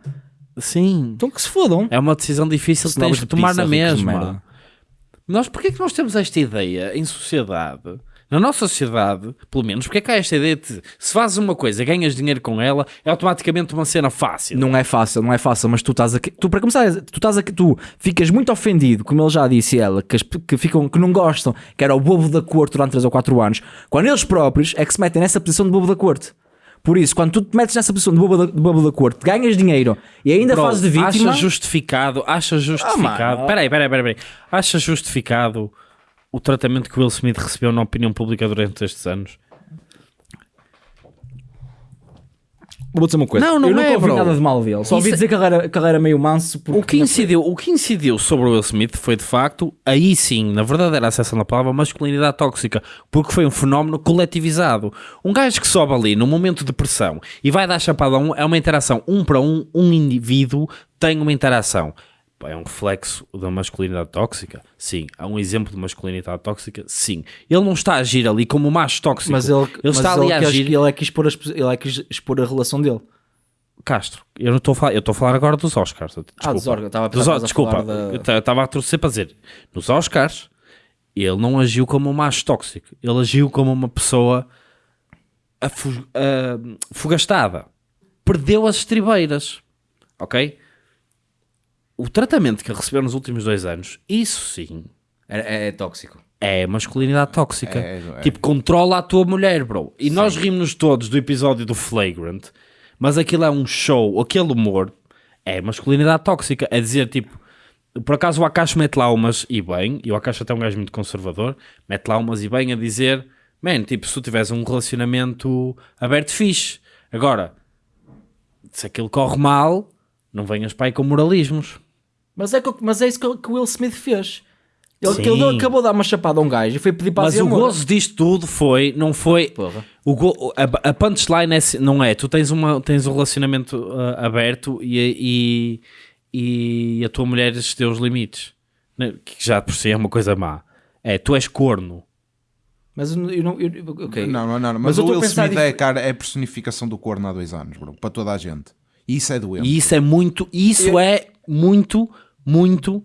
Sim. Então que se fodam. É uma decisão difícil que tens de tomar pizza, na mesma. Nós, porquê é que nós temos esta ideia em sociedade? Na nossa sociedade, pelo menos, porque é que há esta ideia de se fazes uma coisa, ganhas dinheiro com ela, é automaticamente uma cena fácil. Não é fácil, não é fácil, mas tu estás aqui. Tu, para começar, tu estás aqui, tu ficas muito ofendido, como ele já disse ela, que, as- que ficam, que não gostam, que era o bobo da corte durante 3 ou 4 anos, quando eles próprios é que se metem nessa posição de bobo da corte. Por isso, quando tu te metes nessa posição de bobo da, de bobo da corte, ganhas dinheiro e ainda Bro, fazes de vítima. Acha justificado, acha justificado. mano. peraí, peraí, peraí, peraí. Acha justificado o tratamento que o Will Smith recebeu na opinião pública durante estes anos? Vou dizer uma coisa. Não, não eu é, nunca ouvi bro. nada de mal dele. Só ouvi Isso- dizer que ele era, que ele era meio manso. O que, incidiu, o que incidiu sobre o Will Smith foi de facto, aí sim, na verdadeira acessão da palavra, masculinidade tóxica, porque foi um fenómeno coletivizado. Um gajo que sobe ali num momento de pressão e vai dar chapada a um, é uma interação um para um, um indivíduo tem uma interação. Pá, É um reflexo da masculinidade tóxica? Sim. Há um exemplo de masculinidade tóxica? Sim. Ele não está a agir ali como macho tóxico. Mas ele, ele mas está ali ele a quis- agir. Ele é que expor, as- ele é que expor a relação dele. Castro, eu não estou a falar, eu estou a falar agora dos Oscars. Desculpa. Ah, dos Oscars, estava a Dos a Desculpa, da- estava a torcer para dizer. Nos Oscars, ele não agiu como um macho tóxico. Ele agiu como uma pessoa afu- ah, fugastada. Perdeu as estribeiras. Ok? O tratamento que ele recebeu nos últimos dois anos, isso sim, É, é tóxico. é masculinidade tóxica. É, é. Tipo, controla a tua mulher, bro. E nós rimos todos do episódio do Flagrant, mas aquilo é um show, aquele humor é masculinidade tóxica. É dizer, tipo, por acaso o Akash mete lá umas e bem, e o Akash até é um gajo muito conservador, mete lá umas e bem a dizer, man, tipo, se tu tiveres um relacionamento aberto, fixe. Agora, se aquilo corre mal, não venhas para aí com moralismos. Mas é, que- mas é isso que, que o Will Smith fez. Ele, Sim. ele acabou de dar uma chapada a um gajo e foi pedir para Mas o gozo disto tudo foi, não foi. Porra. O go- a, a punchline é, não é. Tu tens, uma, tens um relacionamento ah, aberto e, e, e a tua mulher excedeu os limites, né? que já por si é uma coisa má. É, tu és corno. Mas eu não. Eu, não- eu- ok. Não, não, não. Mas, Mas eu o Will Smith dif- é, cara, é a personificação do corno há dois anos, bro. Para toda a gente. E isso é doente. E isso é muito, isso é muito, muito,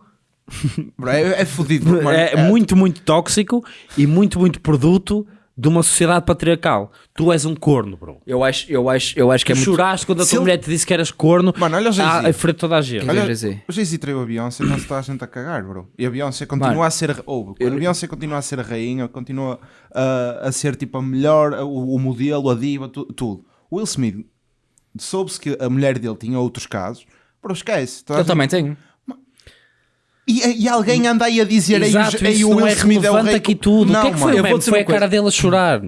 é, é fodido. é, muito, muito tóxico e muito, muito produto de uma sociedade patriarcal. Tu és um corno, bro. Eu acho, eu acho, eu acho que Tu é muito. choraste quando a Se tua ele- mulher te disse que eras corno Mano, olha o Jay-Z. à, frente de toda a gente. Olha- o Jay-Z traiu a Beyoncé e não se está a gente a cagar, bro. E a Beyoncé continua Mano, a ser. Ou, a Beyoncé continua a ser a rainha, continua a, a ser tipo a melhor, o, o modelo, a diva, tu- tudo. Will Smith soube-se que a mulher dele tinha outros casos, bro, esquece. Eu gente- também tenho. E, e alguém anda aí a dizer aí, Exato, o- aí isso o não Will é Smith é relevante rei. aqui tudo. Não, o que é que foi mano. o Eu vou meme? dizer Foi uma a cara dele a chorar.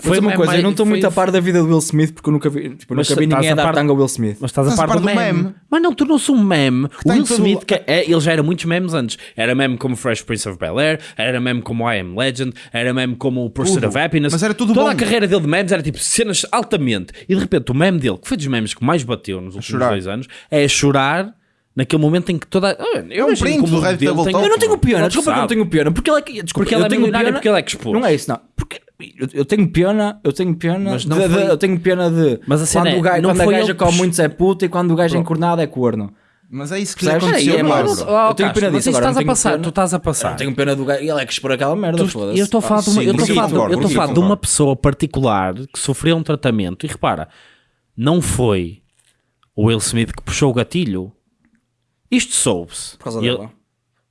Foi uma coisa, eu não estou muito a par da vida do Will Smith porque eu nunca vi, tipo, eu Mas nunca vi estás ninguém a dar par- tanga ao Will Smith. Mas estás a par do meme. Mas não tornou-se um meme. O Will Smith, que é, ele já era muitos memes antes. Era meme como Fresh Prince of Bel-Air, era meme como I Am Legend, era meme como o Pursuit of Happiness. Mas era tudo Toda bom. a carreira dele de memes era tipo cenas altamente. E de repente o meme dele, que foi dos memes que mais bateu nos últimos dois anos, é chorar naquele momento em que toda... Ah, Eu um imagino print como do Red dele Talk. Eu não tenho pena, Não desculpa que eu não tenho pena, porque ele é que. Desculpa, Porque ele eu é tenho porque ele é que expôs. Não é isso, não. Porque eu, eu tenho pena, eu tenho pena, Mas não de- de- foi- eu tenho pena de Mas a cena quando, é, o gajo, não quando a foi gaja ele come muitos é puta e quando o gajo é encornado é corno. Mas é isso que lhe Percebes? aconteceu, É. Mas, bro. oh, Eu tenho pena mas disso, isso agora estás a tenho passar, pena. tu estás a Eu passar. não tenho pena do gajo. Ele é que expor aquela merda, Tu- foda-se. eu estou a falar, de uma, sim, eu estou a falar, de- eu estou a falar de uma pessoa particular que sofreu um tratamento e repara, não foi o Will Smith que puxou o gatilho. Isto soube-se. Por causa E ele- dela.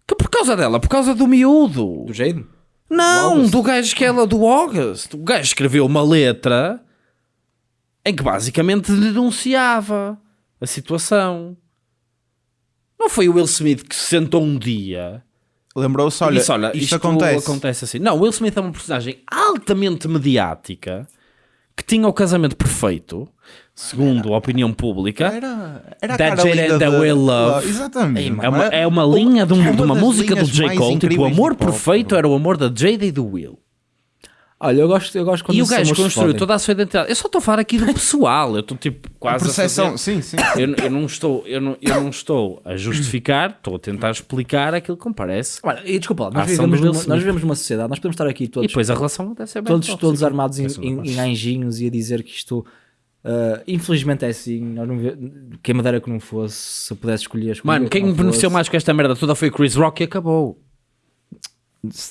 Que por causa dela? Por causa do miúdo. Do Jade? Não, August. do gajo que ela, do August. O gajo escreveu uma letra em que basicamente denunciava a situação. Não foi o Will Smith que se sentou um dia Lembrou-se, olha, disse, olha, isto, isto acontece. assim. Não, Will Smith é uma personagem altamente mediática que tinha o casamento perfeito, segundo a opinião pública. Era, era a That cara Jade linda and the de- Will Love. Exatamente. É uma, é uma linha de, um- uma de uma música do J. Cole. Tipo, o amor perfeito era o amor da Jada e do Will. Olha, eu gosto, eu gosto quando E o gajo construiu toda a sua identidade. Eu só estou a falar aqui do pessoal. Eu estou tipo A quase a percepção, fazer- sim, sim. Eu, eu não estou, eu, não, eu não estou a justificar, estou a tentar explicar aquilo que me parece. Olha, e desculpa, lá, A nós vivemos, numa, nós vivemos numa sociedade, nós podemos estar aqui E todos, depois a relação deve ser bem todos, tóxica. todos armados em, em, em anjinhos e a dizer que isto, ah, infelizmente é assim. Nós não quem me dera que não fosse, se eu pudesse escolher. escolhia Mano, que quem não beneficiou fosse. mais com esta merda toda foi o Chris Rock e acabou.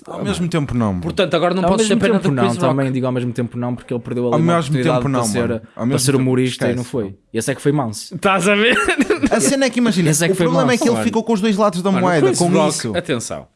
Ao mesmo tempo não. bro. Portanto, agora não Ao podes mesmo pena do não, Rock. também digo ao mesmo tempo não, porque ele perdeu ali Ao mesmo oportunidade tempo não, para ser, mano. Ao para mesmo ser tempo, humorista e esquece, não foi. E esse é que foi manso. Estás a ver? A cena é que imagina, é o foi problema mau, é que ele mano. ficou com os dois lados da Mano, moeda, com isso. Atenção.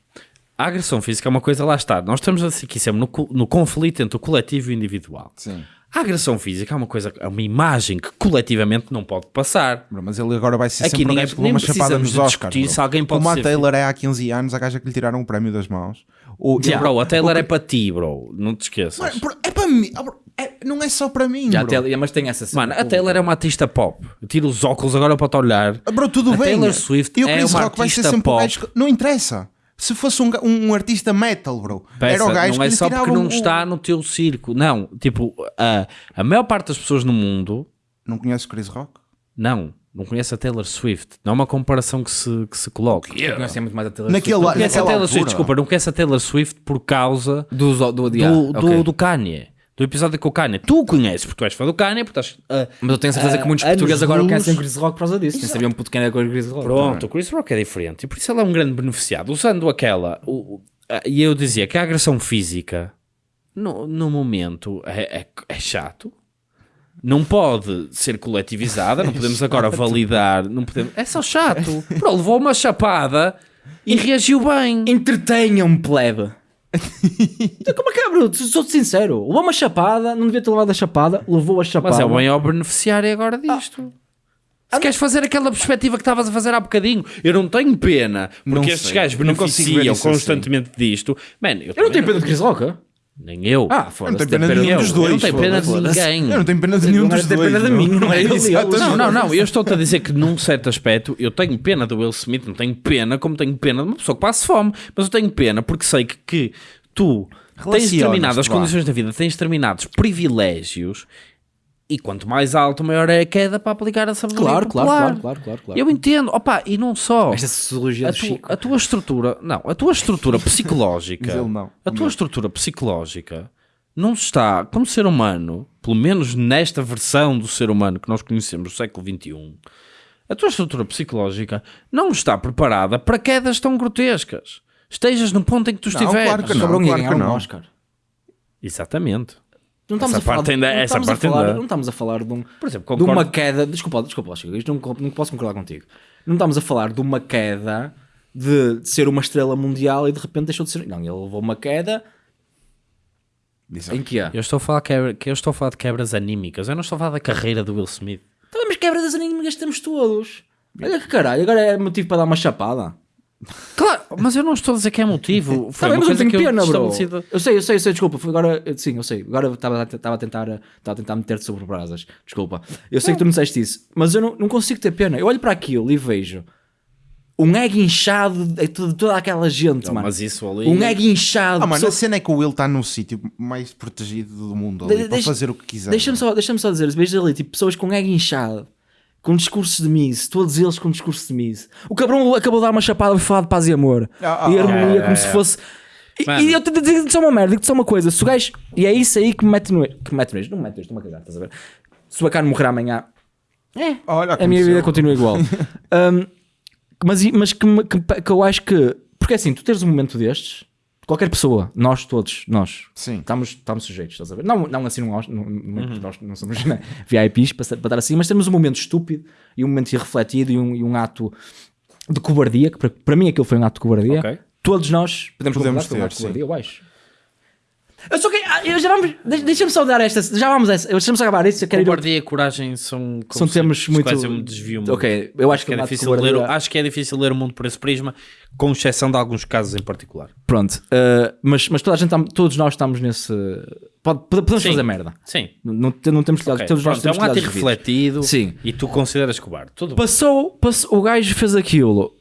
A agressão física é uma coisa, lá está. Nós estamos aqui sempre no, co- no conflito entre o coletivo e o individual. Sim. A agressão física é uma coisa, é uma imagem que coletivamente não pode passar. Bro, Mas ele agora vai ser Aqui sempre ninguém- um levou uma chapada nos Oscars. discutir alguém pode Como a Taylor é há 15 anos, a gaja que lhe tiraram o prémio das mãos. O, Bro, a Taylor é para ti, bro. Não te esqueças. Mano, bro, é para mim. é- não é só para mim, Já até, mas tem essa. Mano, a Taylor é uma artista pop. Tira os óculos agora para te olhar. Bro, tudo A bem. Taylor Swift e o é uma Rock vai ser artista sempre o pop. que... Não interessa. Se fosse um, um artista metal, bro, era o gajo não é que lhe só porque não o- está no teu circo. Não, tipo, a, a maior parte das pessoas no mundo Não conhece o Chris Rock? não, não conhece a Taylor Swift. Não é uma comparação que se, que se coloca. Eu conheço muito mais a Taylor Naquele Swift. la- Conhece a Taylor Swift, altura. desculpa, não conhece a Taylor Swift por causa do, do, do, do, yeah, do, ok. do Kanye. Do episódio com o Kanye. Tu o conheces porque tu és fã do Kanye, porque estás. ah, Mas eu tenho certeza que muitos Ah, portugueses anos agora luz. conhecem Chris Rock por causa disso. Nem sabiam puto quem era Chris Rock. Pronto, o Chris Rock é diferente e por isso ele é um grande beneficiado. Usando aquela. o- o- a- e eu dizia que a agressão física no, no momento é, é, é chato. Não pode ser coletivizada, não podemos agora validar. Não podemos, é só chato. Bro, levou uma chapada e reagiu bem. Entretenham-me, plebe. Então, Como é que é, Bruto? Sou-te sincero. Levou uma chapada, não devia ter levado a chapada, levou a chapada. Mas é o maior beneficiário agora disto. Se queres fazer aquela perspectiva que estavas a fazer há bocadinho, eu não tenho pena, porque Não estes sei. gajos Não consigo ver beneficiam isso assim. constantemente disto. Man, eu, Eu não tenho pena de Chris Rock. Nem eu. Ah, Eu não tem pena de nenhum eu. dos Eu dois. não tenho pena de ninguém. Eu não tenho pena de nenhum dos dois. pena de mim, não é ele. Exatamente. Não, não, não. Eu estou-te a dizer que num certo aspecto eu tenho pena do Will Smith, não tenho pena como tenho pena de uma pessoa que passa fome, mas eu tenho pena porque sei que, que tu tens determinadas condições da vida, tens determinados privilégios e quanto mais alto, maior é a queda para aplicar a sabedoria Claro, claro, popular. claro, claro, claro, claro. Eu entendo, opa, e não só. Esta sociologia a, do tu- Chico. a tua estrutura, não, a tua estrutura psicológica, não. a tua estrutura psicológica não está, como ser humano, pelo menos nesta versão do ser humano que nós conhecemos do século XXI, a tua estrutura psicológica não está preparada para quedas tão grotescas. Estejas no ponto em que tu Não, estiveres. claro que não. Claro ganhar que um não. Oscar. Exatamente. Não estamos Essa a falar, parte ainda- não essa estamos a falar, ainda- não estamos a falar de, um, Por exemplo, de concordo- uma queda. Desculpa, desculpa, Chico, isto não, não posso concordar contigo. Não estamos a falar de uma queda de, de ser uma estrela mundial e de repente deixou de ser. Não, ele levou uma queda Exato. em que é? Eu estou, a falar quebra, que eu estou a falar de quebras anímicas. Eu não estou a falar da carreira do Will Smith. Então, mas quebra das inimigas temos todos. Olha que caralho, agora é motivo para dar uma chapada. Claro, mas eu não estou a dizer que é motivo. Foi Tá uma mas eu coisa tenho que eu pena, bro. estabelecido- Eu sei, eu sei, eu sei, desculpa. Foi agora, sim, eu sei. Agora estava a, estava a tentar, estava a tentar meter-te sobre brasas. Desculpa. Eu sei que tu não disseste isso, mas eu não, não consigo ter pena. Eu olho para aquilo e vejo um ego inchado de toda, toda aquela gente, Não, mano. mas isso ali. Um ego inchado. Ah, mano, a pessoas- cena é que o Will está no sítio mais protegido do mundo ali, De- para deixa- fazer o que quiser. Deixa-me só, deixa só dizer, vejo ali, tipo, pessoas com ego inchado, com discursos de Miss, todos eles com discursos de Miss. O cabrão acabou de dar uma chapada e falar de paz e amor. Ah, ah, e harmonia, ah, como ah, se ah. fosse. E, Mano. e eu te digo só uma merda, digo-te só uma coisa. Se o gajo. E é isso aí que me mete no. Que me mete no eixo. Não me mete no eixo, estou-me a cagar, estás a ver? Se o Bacano morrer amanhã, Olha, a minha vida continua igual. Um, mas mas que, me- que, que eu acho que. Porque assim, tu teres um momento destes, qualquer pessoa, nós todos, nós, Sim. estamos, estamos sujeitos, estás a ver? Não, não assim, não, não, não- nós não somos né, VIPs para, para estar assim, mas temos um momento estúpido e um momento irrefletido e um, e um ato de cobardia, que para, para mim aquilo foi um ato de cobardia. Ok. Todos nós podemos, Podemos um ter, ato de sim. cobardia, eu acho. Eu só que, ah, eu já vamos, deixa- deixa-me só dar esta, já vamos a essa, deixa-me só acabar isso, eu quero ir Cobardia e coragem são, São temas muito- Quase eu me desvio muito. Ok, eu acho que é de difícil ler, cobardia- acho que é difícil ler o mundo por esse prisma, com exceção de alguns casos em particular. Pronto, uh, mas, mas toda a gente tam- todos nós estamos nesse. Pode, pode- podemos Sim. fazer merda. Sim. Não, não, temos que Ok, todos nós pronto, é temos um ato irrefletido Sim. e tu consideras cobarde. Tudo bem. Passou, passou, o gajo fez aquilo.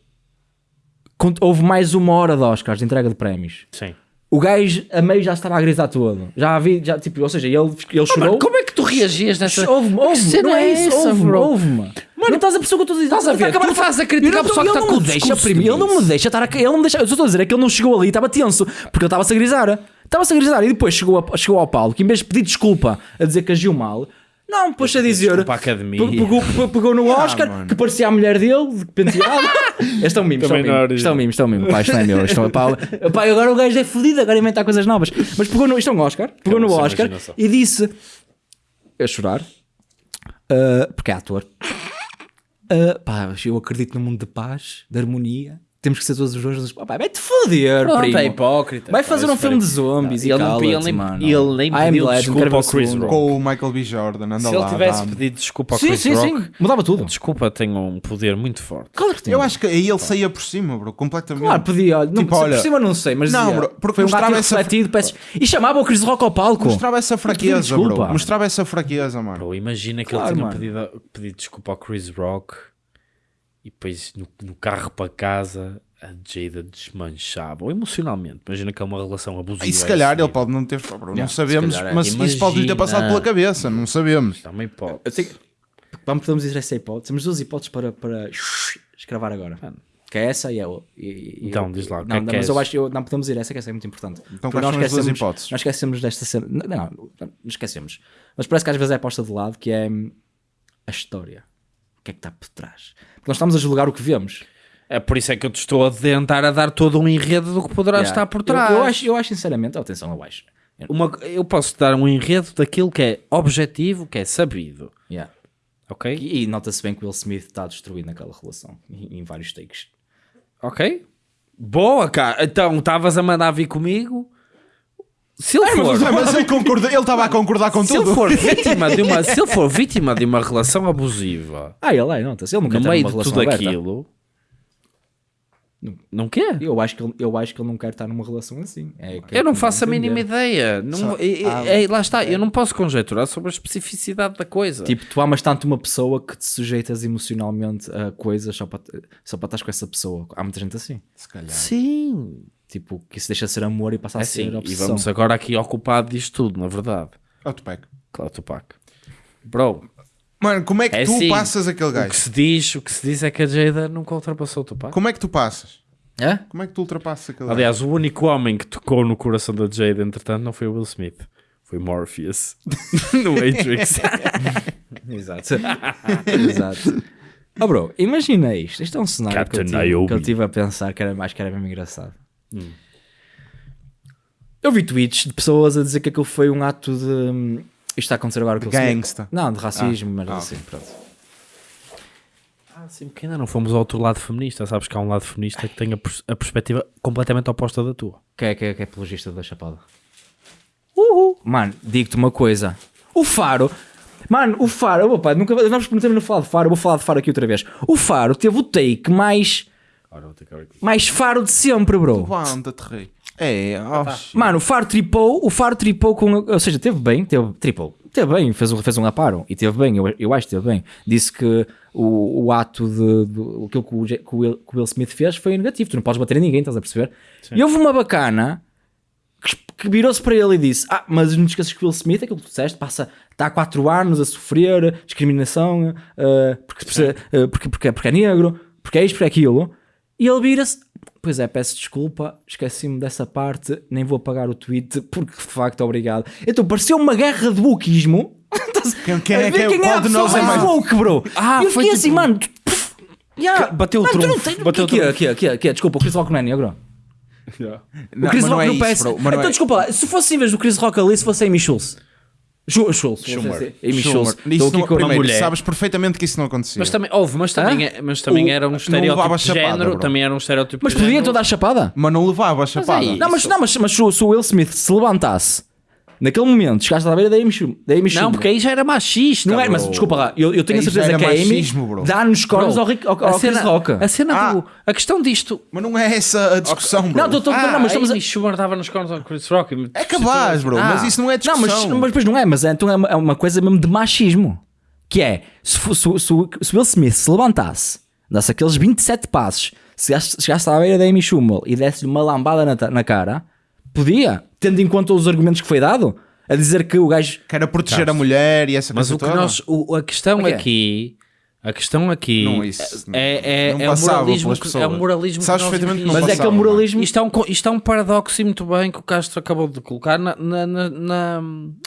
Houve mais uma hora de Oscars de entrega de prémios. Sim. O gajo a meio já estava a gritar todo. Já havia, já, tipo, ou seja, ele, ele chorou. Mano, como é que tu reagias nessa... Houve-me, cena não é isso, houve-me, bro? houve-me. Mano, não estás a o que eu estou a dizer? Estás a ver? Tu estás a criticar a pessoa que está com o deixa, ele não me deixa estar a... Ele não me deixa... Eu estou a dizer é que ele não chegou ali, estava tenso, porque ele estava-se a grisar. Estava-se a grisar e depois chegou, a, chegou ao Paulo, que em vez de pedir desculpa a dizer que agiu mal, não, pôs a dizer... desculpa à academia. pe- Pegou, pe- pegou no Oscar, mano. que parecia a mulher dele, de penteado. Este é um mimo, isto é um Também não mimo, era isto é um mimo, isto é um mimo, pá, isto não é meu, isto é pá, pá, agora o gajo é fodido, agora inventar coisas novas. Mas pegou no, isto é um Oscar, pegou no Oscar imaginação. e disse, a chorar, ah, porque é ator, ah, pá, eu acredito no mundo de paz, de harmonia, temos que ser todos os dois, pá, vai-te foder, Pronto, primo. é hipócrita. Vai fazer um filme de foi- zombies e Ele não- cala-te, ele nem- mano. ele nem pediu desculpa ao Chris. Rock. Com o Michael B. Jordan, anda Se lá. ele tivesse pedido desculpa ao Sim, Chris sim, Rock, sim, mudava tudo. desculpa tem um poder muito forte. Claro que tem. Eu acho que aí ele saía por cima, bro, completamente. Claro, podia, olha, não, Tipo, se olha- por cima não sei, mas Não, dizia, bro, porque foi um mostrava essa- refletido, peço- e chamava o Chris Rock ao palco. Mostrava essa fraqueza, Desculpa. bro. Mostrava essa fraqueza, mano. Bro, imagina que ele tinha pedido desculpa ao Chris Rock e depois no, no carro para casa a Jada desmanchava, ou emocionalmente. Imagina que é uma relação abusiva. E se calhar ele pode não ter. Não Yeah, sabemos, calhar é. mas isso pode lhe ter passado Imagina. pela cabeça, não sabemos. Também pode. Eu sei que- Vamos, podemos dizer essa hipótese. Temos duas hipóteses para, para escravar agora. Que é essa e a outra. Então, diz lá, que Não, é que não, mas eu acho que eu- não podemos ir essa, que essa é muito importante. Então, quais são as duas esquecemos- hipóteses? Nós esquecemos desta cena. Não, não, não esquecemos. Mas parece que às vezes é posta de lado, que é a história. O que é que está por trás? Porque nós estamos a julgar o que vemos. É por isso é que eu te estou a tentar a dar todo um enredo do que poderá Yeah. estar por Eu- trás. Eu, acho, eu acho sinceramente, oh, atenção, eu acho. Uma, eu posso dar um enredo daquilo que é objetivo, que é sabido. Yeah. Ok? E, e nota-se bem que o Will Smith está destruído naquela relação, em, em vários takes. Ok? Boa, cara. Então, estavas a mandar vir comigo? Se ele for... Mas ele concorda- ele estava a concordar com Se ele tudo. for vítima de uma, se ele for vítima de uma relação abusiva Ah, ele é, nota-se. Ele nunca no meio uma de relação tudo aberta. aquilo, Não quer? Eu acho que ele, eu acho que ele não quer estar numa relação assim. É Eu não faço a entender. mínima ideia. Não, Só- é- é- Ah, é- lá está, eu não posso conjecturar sobre a especificidade da coisa. Tipo, tu amas tanto uma pessoa que te sujeitas emocionalmente a coisas só para, só para estar com essa pessoa. Há muita gente assim. Se calhar. Sim, Tipo, que isso deixa de ser amor e passa a é ser assim. E vamos agora aqui ocupado disto tudo, na verdade. Tupac. Claro, Tupac. Bro, Mano, como é que É tu assim, passas aquele o que gajo? se diz, o que se diz é que a Jada nunca ultrapassou o Tupac. Como é que tu passas? É? Como é que tu ultrapassas aquele gajo? Aliás, o único homem que tocou no coração da Jada, entretanto, não foi o Will Smith. Foi Morpheus. no Matrix. Exato. Exato. Oh, bro, imagina isto. Isto é um cenário que eu, tive, que eu tive a pensar que era mais que era mesmo engraçado. Eu vi tweets de pessoas a dizer que aquilo foi um ato de. hum, Isto está a acontecer agora com o. Gangsta. Não, de racismo, mas Ah, assim, pronto. Ah, sim, porque ainda não fomos ao outro lado feminista. Sabes que há um lado feminista que tem a, pers- a perspectiva completamente oposta da tua. Quem é, quem é, quem é apologista da Chapada? Uhul. Mano, digo-te uma coisa. O Faro. Mano, o Faro. Opa, nunca, nós prometemos não falar de Faro. Vou falar de Faro aqui outra vez. O Faro teve o take mais. Mais Faro de sempre, bro. Levanta-te, rei. É, oh, shit. Mano, o Faro tripou. O Faro tripou com. Ou seja, teve bem. Teve, tripou. Teve bem. Fez um, fez um aparo. E teve bem. Eu, eu acho que teve bem. Disse que o, o ato de. de aquilo que o, que o Will, que o Will Smith fez foi negativo. Tu não podes bater em ninguém, estás a perceber? E houve uma bacana que, que virou-se para ele e disse: Ah, mas não te esqueças que o Will Smith, aquilo que tu disseste, passa, está há 4 anos a sofrer discriminação eh, porque, porque, porque, porque, porque é negro, porque é isto, porque é aquilo. E ele vira-se: Pois é, peço desculpa, esqueci-me dessa parte, nem vou apagar o tweet, porque de facto, obrigado. Então pareceu uma guerra de wokeismo. Quem- quem é ver que é- quem é a de pessoa é mais mais- woke, bro? Ah, E eu foi fiquei tipo- assim, mano. tu- pff, yeah. bateu o não trunfo, bateu o que, é, trunfo. que, é, que, é, que, é? Desculpa, o Chris Rock não é negro. Não, O Chris não Rock é não isso, bro, mas não então, é- desculpa lá, se fosse em vez do Chris Rock ali, se fosse Amy Schultz. Ju- Schultz. Schumer. Amy Schumer. Schultz. Isso Estou aqui não, com- primeiro, mulher. sabes perfeitamente que isso não acontecia. Mas também, houve, mas também, é, mas também O- era um estereótipo de chapada, género. bro. Também era um estereótipo Mas podia toda a chapada? Mas não levava a chapada. aí- Não, mas, não, mas, mas se o Will Smith se levantasse naquele momento, chegaste à beira da Amy Schumer. Da Amy Não, Schumer. porque aí já era machista. Não é, mas desculpa lá, eu, eu tenho a certeza era que a Amy machismo, bro. dá nos cornos ao, ao, a ao Chris cena, Rock. A cena Ah. do. A questão disto. Mas não é essa a discussão, bro. Não, tô- tô- Ah, não, mas estamos a... Amy Schumer dava nos cornos ao Chris Rock. É cabaz, bro. Ah. Mas isso não é Não, mas, discussão. mas depois não é, mas é, então é, uma, é uma coisa mesmo de machismo. Que é, se, se, o- se, se Will Smith se levantasse, desse aqueles 27 passos, se chegasse, chegasse à beira da Amy Schumer e desse-lhe uma lambada na, na cara, podia, tendo em conta os argumentos que foi dado, a dizer que o gajo... Que era proteger a mulher e essa Mas coisa o que toda. nós. o- a questão O quê? aqui. A questão aqui Não, isso não- é, é, não é, o moralismo pelas que, é o moralismo Sabes que nós perfeitamente que não Mas é que é o moralismo... Isto é, um, isto é um paradoxo e muito bem que o Castro acabou de colocar na, na, na, na,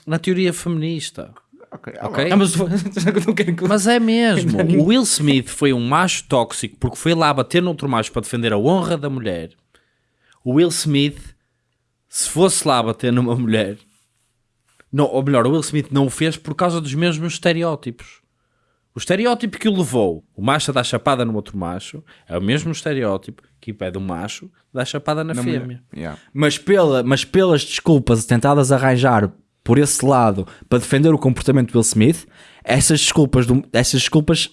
na teoria feminista. Ok, ah, Ok? Não, mas Mas é mesmo. O Will Smith foi um macho tóxico porque foi lá bater noutro macho para defender a honra da mulher. O Will Smith, se fosse lá bater numa mulher, não, ou melhor, o Will Smith não o fez por causa dos mesmos estereótipos. O estereótipo que o levou, o macho a dar chapada no outro macho, é o mesmo estereótipo que impede o macho a dar chapada na, na fêmea. Yeah. mas, pela, mas pelas desculpas tentadas arranjar por esse lado para defender o comportamento do Will Smith, essas desculpas, do- essas desculpas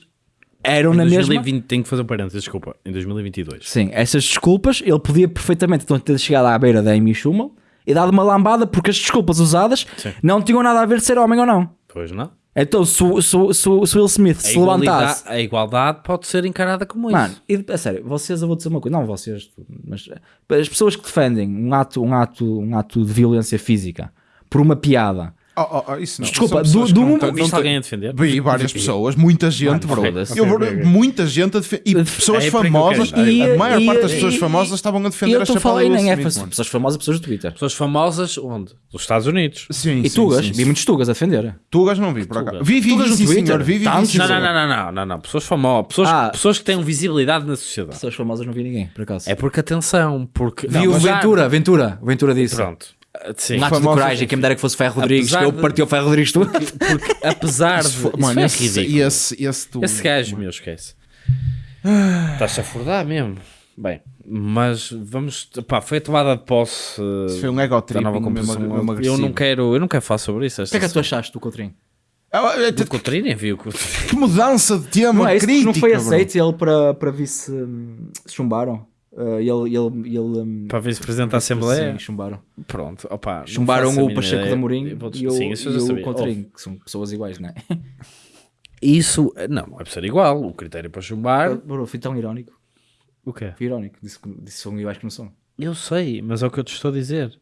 eram Em na mesma... 2020, tenho que fazer um parênteses, desculpa. Em 2022. Sim, essas desculpas, ele podia perfeitamente então, ter chegado à beira da Amy Schumer e dado uma lambada porque as desculpas usadas Sim. não tinham nada a ver de ser homem ou não. Pois não? Então, se, o- se, se, se Will Smith A se levantasse... a igualdade pode ser encarada como Mano, isso. e, a sério, vocês, eu vou dizer uma coisa, não vocês, mas as pessoas que defendem um ato, um ato, um ato de violência física por uma piada, Oh, oh, oh, isso não. Desculpa, pessoas do- do não não alguém a defender? Vi várias pessoas, muita gente, bro. Eu, muita gente a defender. E pessoas é famosas, chegar. a maior E- parte e- das pessoas e- famosas estavam a e defender eu a estou a chapada e do Will nem é pessoas famosas, pessoas do Twitter. Pessoas famosas, onde? Dos Estados Unidos. Sim, E sim, tugas, sim, vi muitos tugas a defender. Tugas não vi, por acaso. Vi, vi, Tugas vi, no sim, Twitter? senhor. Vi, vi, sim, Não, não, não, não, não, não, não. Pessoas famosas, pessoas, Ah. pessoas que têm visibilidade na sociedade. Pessoas famosas não vi ninguém, por acaso. É porque atenção, porque Vi o Ventura, Ventura, Ventura disse. Pronto. Ah, Sim. Um ato de coragem, quem me dera que fosse Ferro Rodrigues, Apesar que eu de- parti o Ferro Rodrigues tudo. Porque apesar de. Isso Mano, é esse, ridículo. esse, esse, tu... Esse gajo, meu, esquece. Estás-se a furdar mesmo. Bem, mas vamos. Pá, foi a tomada de posse. uh, Isso foi um ego da tripping nova mesmo, mesmo eu, não quero, eu não quero falar sobre isso. O que é que tu achaste do Coutrinho? Ah, é, Do Coutinho, nem vi o Coutinho. Que mudança de tema Não é porque crítica, não foi bro. aceito ele para, para vice. Se chumbaram. Uh, ele, ele, ele, um, Para vice-presidente da Assembleia? Sim, chumbaram. Pronto, opa. Chumbaram o Pacheco da Mourinho Eu e o, Sim, isso eu e já o sabia. Coutrinho, que são pessoas iguais, não é? Isso, não, não é para ser igual. O critério para chumbar. Bro, fui tão irónico. O quê? Fui irónico. Disse que disse são iguais que não são. Eu sei, mas é o que eu te estou a dizer.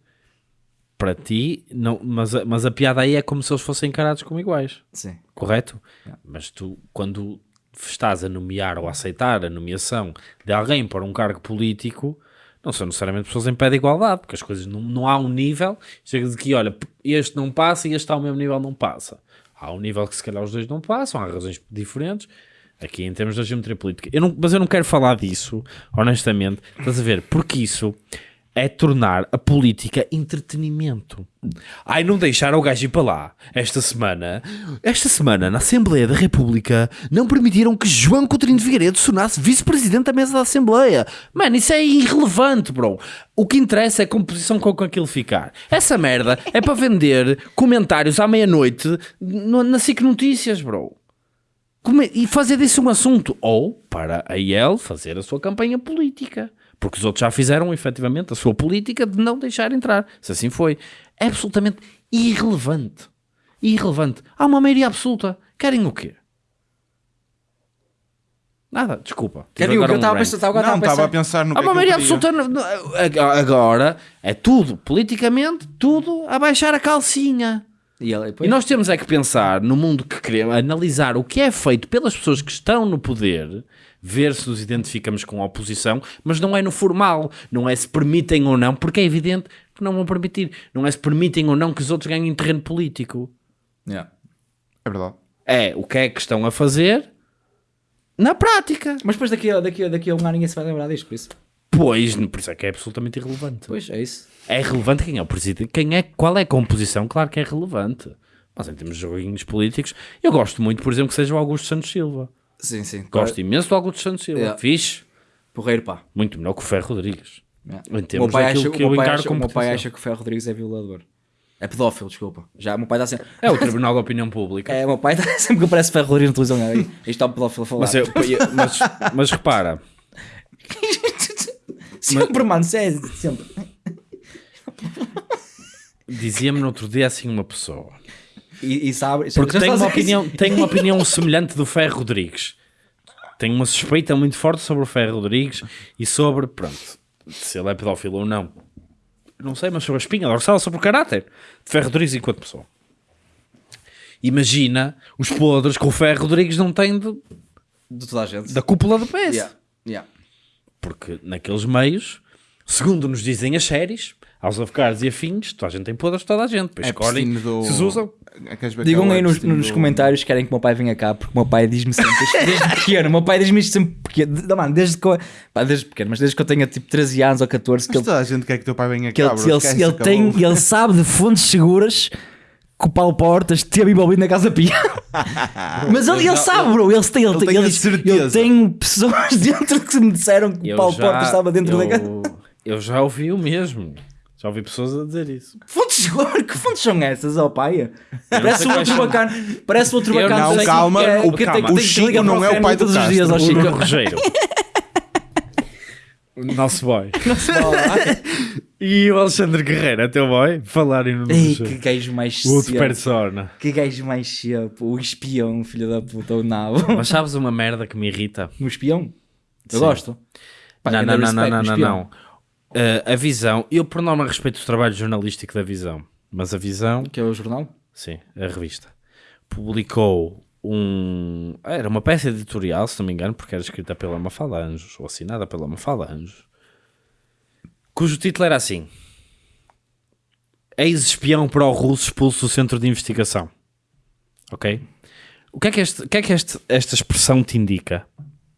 Para ti, não, mas, a, mas a piada aí é como se eles fossem encarados como iguais, Sim. correto? Mas tu, quando estás a nomear ou a aceitar a nomeação de alguém para um cargo político, não são necessariamente pessoas em pé de igualdade, porque as coisas não, não há um nível, chega de que, olha, este não passa e este está ao mesmo nível, não passa. Há um nível que se calhar os dois não passam, há razões diferentes. Aqui em termos da geometria política. Eu não, mas eu não quero falar disso, honestamente. Estás a ver? Porque isso é tornar a política entretenimento. Ai, não deixaram o gajo ir para lá. Esta semana, Esta semana, na Assembleia da República, não permitiram que João Coutinho de Figueiredo se tornasse vice-presidente da mesa da Assembleia. Mano, isso é irrelevante, bro. O que interessa é a composição com que aquilo ficar. Essa merda é para vender comentários à meia-noite no- na SIC Notícias, bro. Como E fazer disso um assunto. Ou para a IEL fazer a sua campanha política. Porque os outros já fizeram, efetivamente, a sua política de não deixar entrar. Se assim foi. É absolutamente irrelevante. Irrelevante. Há uma maioria absoluta. Querem o quê? Nada, desculpa. Quer eu um estava a pensar? Estava Não, estava a a pensar. no Há é uma maioria absoluta. Agora é tudo, politicamente, tudo a baixar a calcinha. E, ele, E nós temos é que pensar no mundo que queremos, analisar o que é feito pelas pessoas que estão no poder, ver se nos identificamos com a oposição, mas não é no formal, não é se permitem ou não, porque é evidente que não vão permitir, não é se permitem ou não que os outros ganhem terreno político. Yeah. É verdade. É o que é que estão a fazer na prática. Mas depois daqui a, daqui, a, daqui a um ano ninguém se vai lembrar disto, por isso. Pois, por isso é que é absolutamente irrelevante. Pois, é isso. É relevante quem é o presidente, quem é, qual é a composição, claro que é relevante. Mas em termos de joguinhos políticos, eu gosto muito, por exemplo, que seja o Augusto Santos Silva. Sim, sim. Gosto imenso do Augusto Santos Silva. Yeah. Fixe, Porreiro, pá. muito melhor que o Ferro Rodrigues. Yeah. Em O meu pai, acha, que o eu meu pai, acha, o meu pai acha que o Ferro Rodrigues é violador. É pedófilo, desculpa. Já, meu pai está sempre. É o Tribunal da Opinião Pública. É, o meu pai está sempre que aparece Ferro Rodrigues na televisão. Aí, isto está o pedófilo a falar. Mas, eu- mas, mas repara, sempre, mano, sério, sempre. dizia-me no outro dia assim uma pessoa. E, e sabe. Porque tenho uma, opinião, tenho uma opinião semelhante do Ferro Rodrigues. Tenho uma suspeita muito forte sobre o Ferro Rodrigues e sobre, pronto, se ele é pedófilo ou não. Não sei, mas sobre a espinha dorsal, sobre o caráter de Ferro Rodrigues enquanto pessoa. Imagina os podres que o Ferro Rodrigues não tem de- De toda a gente. da cúpula do PS. Yeah, yeah. Porque naqueles meios, segundo nos dizem as séries, aos avocados e afins, toda a gente tem podres, toda a gente. Depois É escolhem do... se os usam. É, Digam que o aí nos, nos do- comentários que querem que o meu pai venha cá, porque o meu pai diz-me sempre, desde, desde pequeno, o meu pai diz-me isto sempre pequeno, não, mano, desde que eu, pá, desde pequeno, mas desde que eu tenha tipo 13 anos ou 14, que Mas ele, toda a gente quer que teu pai venha que cá, ele, bro. ele, ele tem, ele sabe de fontes seguras que o Paulo Portas esteve envolvido na Casa Pia. Mas ele, ele sabe, bro, ele tem, ele, ele tem, ele, diz, certeza. eu tenho pessoas dentro que me disseram que o Eu Paulo já- Portas estava dentro eu, da casa. Eu já ouvi o mesmo. Já ouvi pessoas a dizer isso. Fontes? Que fontes são essas, ó pai? Parece o quais outro bacana, parece o outro bacana. não, calma, é- o- que tem- calma. tem O que Chico não é o pai do todos os Castro. dias, ó O Chico. Luca Rogério. o nosso boy. E o Alexandre Guerreiro, até o boy, falarem no Ei, que gajo mais O outro persona. Que gajo mais cedo, o espião, filho da puta, o nabo. Mas sabes uma merda que me irrita? Um espião? Eu Sim. gosto. Pá, não, não, não, não, não, um não, não. Uh, a visão, eu por norma respeito o trabalho jornalístico da visão, mas a visão, Que é o jornal? sim, a revista, publicou um. Era uma peça editorial, se não me engano, porque era escrita pela Mafalda Anjos, ou assinada pela Mafalda Anjos, cujo título era assim: Ex-espião pró-russo expulso do centro de investigação. Ok? O que é que, este, o que, é que este- esta expressão te indica?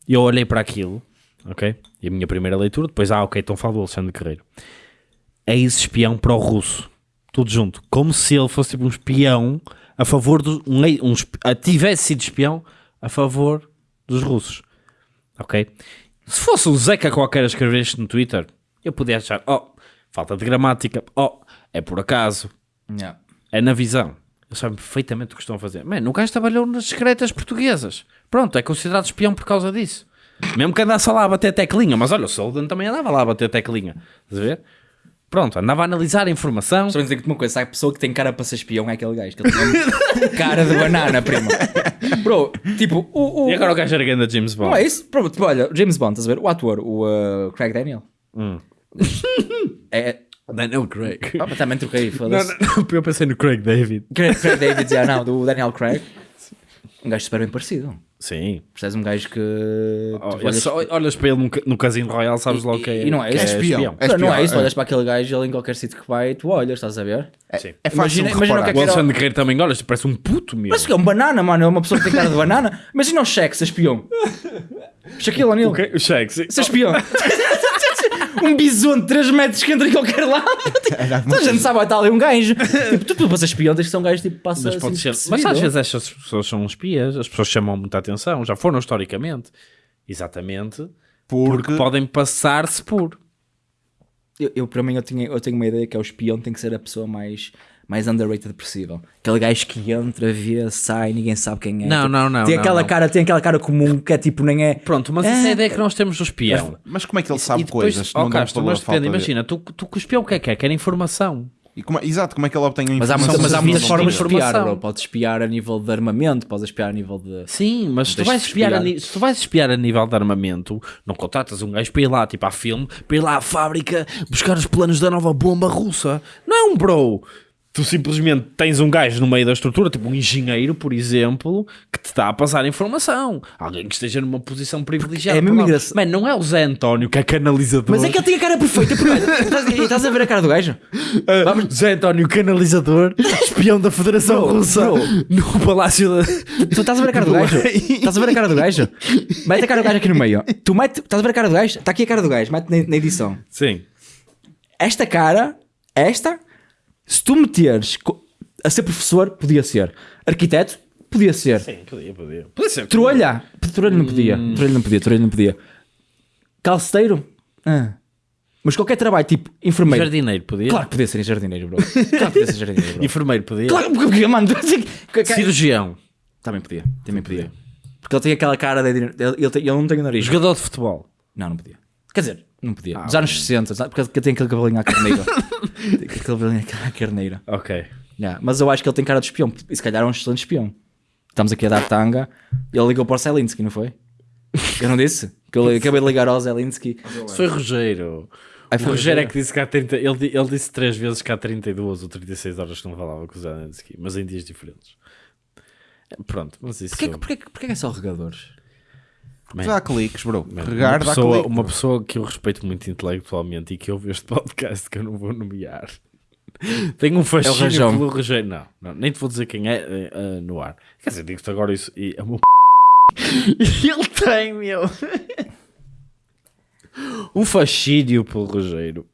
Eu olhei para aquilo, ok? E a minha primeira leitura, depois, ah, ok, então fala do Alexandre Guerreiro. Ex-espião pró-russo. Tudo junto. Como se ele fosse tipo um espião a favor dos. Um, um, ah, tivesse sido espião a favor dos russos. Ok? Se fosse o Zeca qualquer a escrever isto no Twitter, eu podia achar, oh, falta de gramática, oh, é por acaso, Yeah. é na visão. Eles sabem perfeitamente o que estão a fazer. Mano, o gajo trabalhou nas secretas portuguesas. Pronto, é considerado espião por causa disso. Mesmo que andasse lá a bater teclinha, mas olha, o Solden também andava lá a bater teclinha. Estás a ver? Pronto, andava a analisar a informação. Só dizer que uma coisa, sabe, a pessoa que tem cara para ser espião é aquele gajo, que ele tem cara de banana, prima. Bro, tipo, o... o- E agora o gajo era grande James Bond. Não é isso? Bro, tipo, olha, James Bond, estás a ver? O ator, o uh, Craig Daniel. Hum. É... Daniel Craig. Ah, mas também troquei, foda-se. eu pensei no Craig David. Craig, Craig David, já não, do Daniel Craig. Um gajo super bem parecido. Sim. Percebes um gajo que... Oh, é olhas- só- olhas para ele no, no Casino Royal, sabes logo que é. e não é isso. É espião. É Não, não é espião, isso, é. olhas para aquele gajo ele em qualquer sítio que vai, tu olhas, estás a ver? Sim. É fácil Imagina- o que é que O era- Alexandre Guerreiro também, olha, isto parece um puto, meu. Mas que é um banana, mano, é uma pessoa que tem cara de banana. Imagina o cheque, ser espião. Shaquille O'Neal. O cheque. Ser espião. um bisonte de 3 metros que entra em qualquer lado. Toda a gente sabe, estar ali um gajo. Tipo, tu, tu espião tens que ser um gajo tipo passa Mas, assim, ser. mas às vezes estas pessoas são espias, as pessoas chamam muita atenção, já foram historicamente. Exatamente. Porque, Porque podem passar-se por. Eu, eu, para mim, eu, tinha, eu tenho uma ideia que é o espião tem que ser a pessoa mais, mais underrated possível. Aquele gajo que entra, vê, sai, ninguém sabe quem é. Não, Tipo, não, não, Tem não, aquela não. cara, tem aquela cara comum que é tipo, nem é. Pronto, mas essa é a ideia que nós temos do espião. Mas como é que ele sabe depois, coisas? oh, não Castro, mas depende, de- imagina, tu, tu o espião o que é que é? Quer informação. E como é- exato, como é que ele obtém a Mas há, informação? mas há muitas formas de espiar, informação. bro. Podes espiar a nível de armamento, podes espiar a nível de. Sim, mas se tu, vais espiar a, espiar. ni- se tu vais espiar a nível de armamento, não contratas um gajo para ir lá, tipo à filme, para ir lá à fábrica buscar os planos da nova bomba russa. Não é um bro. Tu simplesmente tens um gajo no meio da estrutura, tipo um engenheiro, por exemplo, que te está a passar informação. Alguém que esteja numa posição privilegiada. É mesmo engraçado. Mano, não é o Zé António que é canalizador. Mas é que ele tinha a cara perfeita. estás, a ver a cara do gajo? Vamos. Zé António canalizador, espião da Federação Bro, Russa bro. no Palácio da. Tu estás a ver a cara do gajo? Estás a ver a cara do gajo? Mete a cara do gajo aqui no meio. Tu mete, estás a ver a cara do gajo? Está aqui a cara do gajo, mete na, na edição. Sim. Esta cara, esta, se tu meteres a ser professor, podia ser. Arquiteto, podia ser. Sim, podia, podia. Podia ser. Trolha, trolha não podia. Trolha não podia, trolha não podia. Calceteiro, ah. mas qualquer trabalho, tipo enfermeiro. Jardineiro, podia. Claro que podia ser jardineiro, bro. Claro que podia ser jardineiro, bro. Enfermeiro, podia. Claro que podia, mano. Cirurgião. Também podia, também podia. Porque ele tem aquela cara de. Ele, ele, tem- ele não tem o nariz. Jogador de futebol. Não, não podia. Quer dizer, não podia. Dos anos 60, sabe? porque tem aquele cabelinho à carneira. tem aquele cabelinho à carneira. Ok. Yeah, Mas eu acho que ele tem cara de espião. E se calhar é um excelente espião. Estamos aqui a dar tanga. Ele ligou para o Zelinski, não foi? Eu não disse? Que eu acabei de ligar ao Zelinski. Isso foi Rogério. O foi Rogério é que disse que há 30. Ele, ele disse três vezes que há 32 ou 36 horas que não falava com o Zelensky, mas em dias diferentes. Pronto, mas isso. Porquê, porquê, porquê que é só regadores? Man, Dá cliques, bro. man, Regar uma, pessoa, cliques. uma pessoa que eu respeito muito intelectualmente e que ouve este podcast que eu não vou nomear. Tem um fascínio Rajão. pelo Rogério. Não, não, nem te vou dizer quem é eh, no ar. Quer dizer, digo-te agora isso. E é o meu E ele tem, meu. Um fascínio pelo Rogério.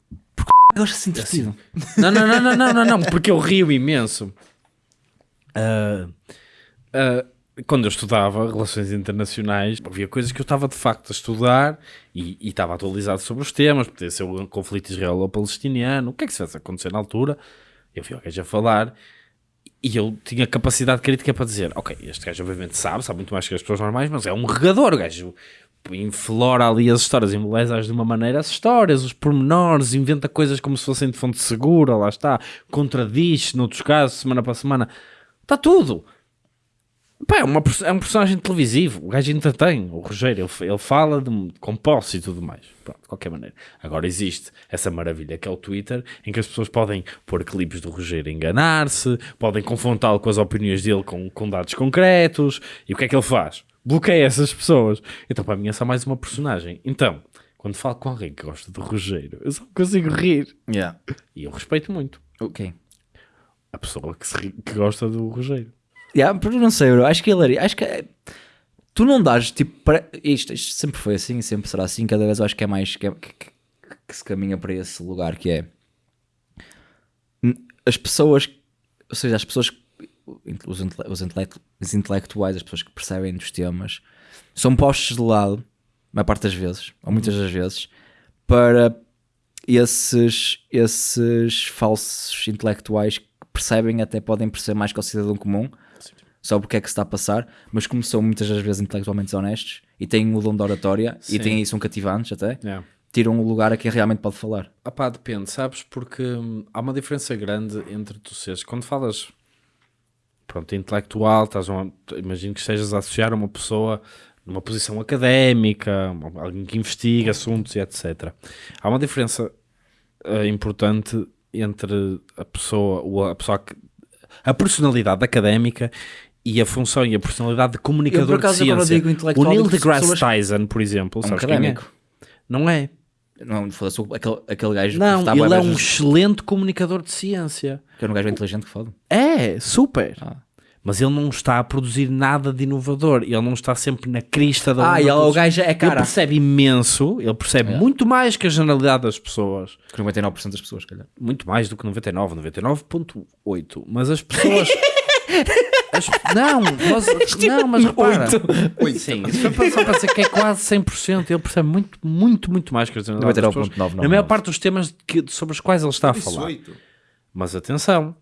Eu acho assim entretido. Não, não, não, não, não, não, não, porque eu rio imenso. Ah, ah, quando eu estudava Relações Internacionais, havia coisas que eu estava de facto a estudar e, e estava atualizado sobre os temas, podia ser o conflito israelo-palestiniano, o que é que se vai acontecer na altura. Eu vi o gajo a falar e eu tinha capacidade crítica para dizer: Ok, este gajo obviamente sabe, sabe muito mais que as pessoas normais, mas é um regador, o gajo inflora ali as histórias, embeleza-as de uma maneira as histórias, os pormenores, inventa coisas como se fossem de fonte segura, lá está, contradiz noutros casos, semana para semana, está tudo. Pá, é, uma é um personagem televisivo, o gajo entretém, o Rogério, ele, ele fala de, com posse e tudo mais, Pronto, de qualquer maneira. Agora existe essa maravilha que é o Twitter, em que as pessoas podem pôr clipes do Rogério a enganar-se, podem confrontá-lo com as opiniões dele com, com dados concretos, e o que é que ele faz? Bloqueia essas pessoas. Então para mim é só mais uma personagem. Então, quando falo com alguém que gosta do Rogério, eu só consigo rir. Yeah. E eu respeito muito Ok. a pessoa que, ri- que gosta do Rogério. Yeah, não sei, bro. Acho que ele acho que é- tu não dás tipo para isto, isto sempre foi assim, sempre será assim. Cada vez eu acho que é mais que, é- que- se caminha para esse lugar que é as pessoas, ou seja, as pessoas, os, intele- os, intelectu- os intelectuais, as pessoas que percebem dos temas, são postos de lado, a maior parte das vezes, ou muitas das vezes, para esses, esses falsos intelectuais que percebem, até podem perceber mais que o cidadão comum, só porque é que se está a passar, mas como são muitas das vezes intelectualmente honestos e têm o dom de oratória Sim. e têm, são cativantes até, tiram o lugar a quem realmente pode falar. Ah pá, depende, sabes? Porque hum, há uma diferença grande entre tu seres. Quando falas, pronto, intelectual, estás a, imagino que estejas a associar a uma pessoa numa posição académica, alguém que investiga assuntos e etc. Há uma diferença eh, importante entre a pessoa, o- a pessoa que, a personalidade académica e a função e a personalidade de comunicador Eu, por acaso, de ciência. digo intelectual, o Neil deGrasse pessoas- Tyson, por exemplo, É um sabes quem é? académico. Não é. Não, foda-se, aquele, aquele gajo Não, ele é um vezes- excelente comunicador de ciência. que é um gajo inteligente que fala. É, super. Ah. Mas ele não está a produzir nada de inovador. Ele não está sempre na crista da Ah, e ele- o gajo é Ele cara. percebe imenso, ele percebe muito mais que a generalidade das pessoas. Que 99% das pessoas, se calhar. Muito mais do que 99, 99.8. Mas as pessoas... as- não, nós, não, mas repara. Sim, isso foi para- só para dizer que é quase 100%. Ele percebe muito, muito, muito mais que a generalidade das pessoas. 99.999. Na maior parte dos temas que- sobre os quais ele está a falar. Mas atenção,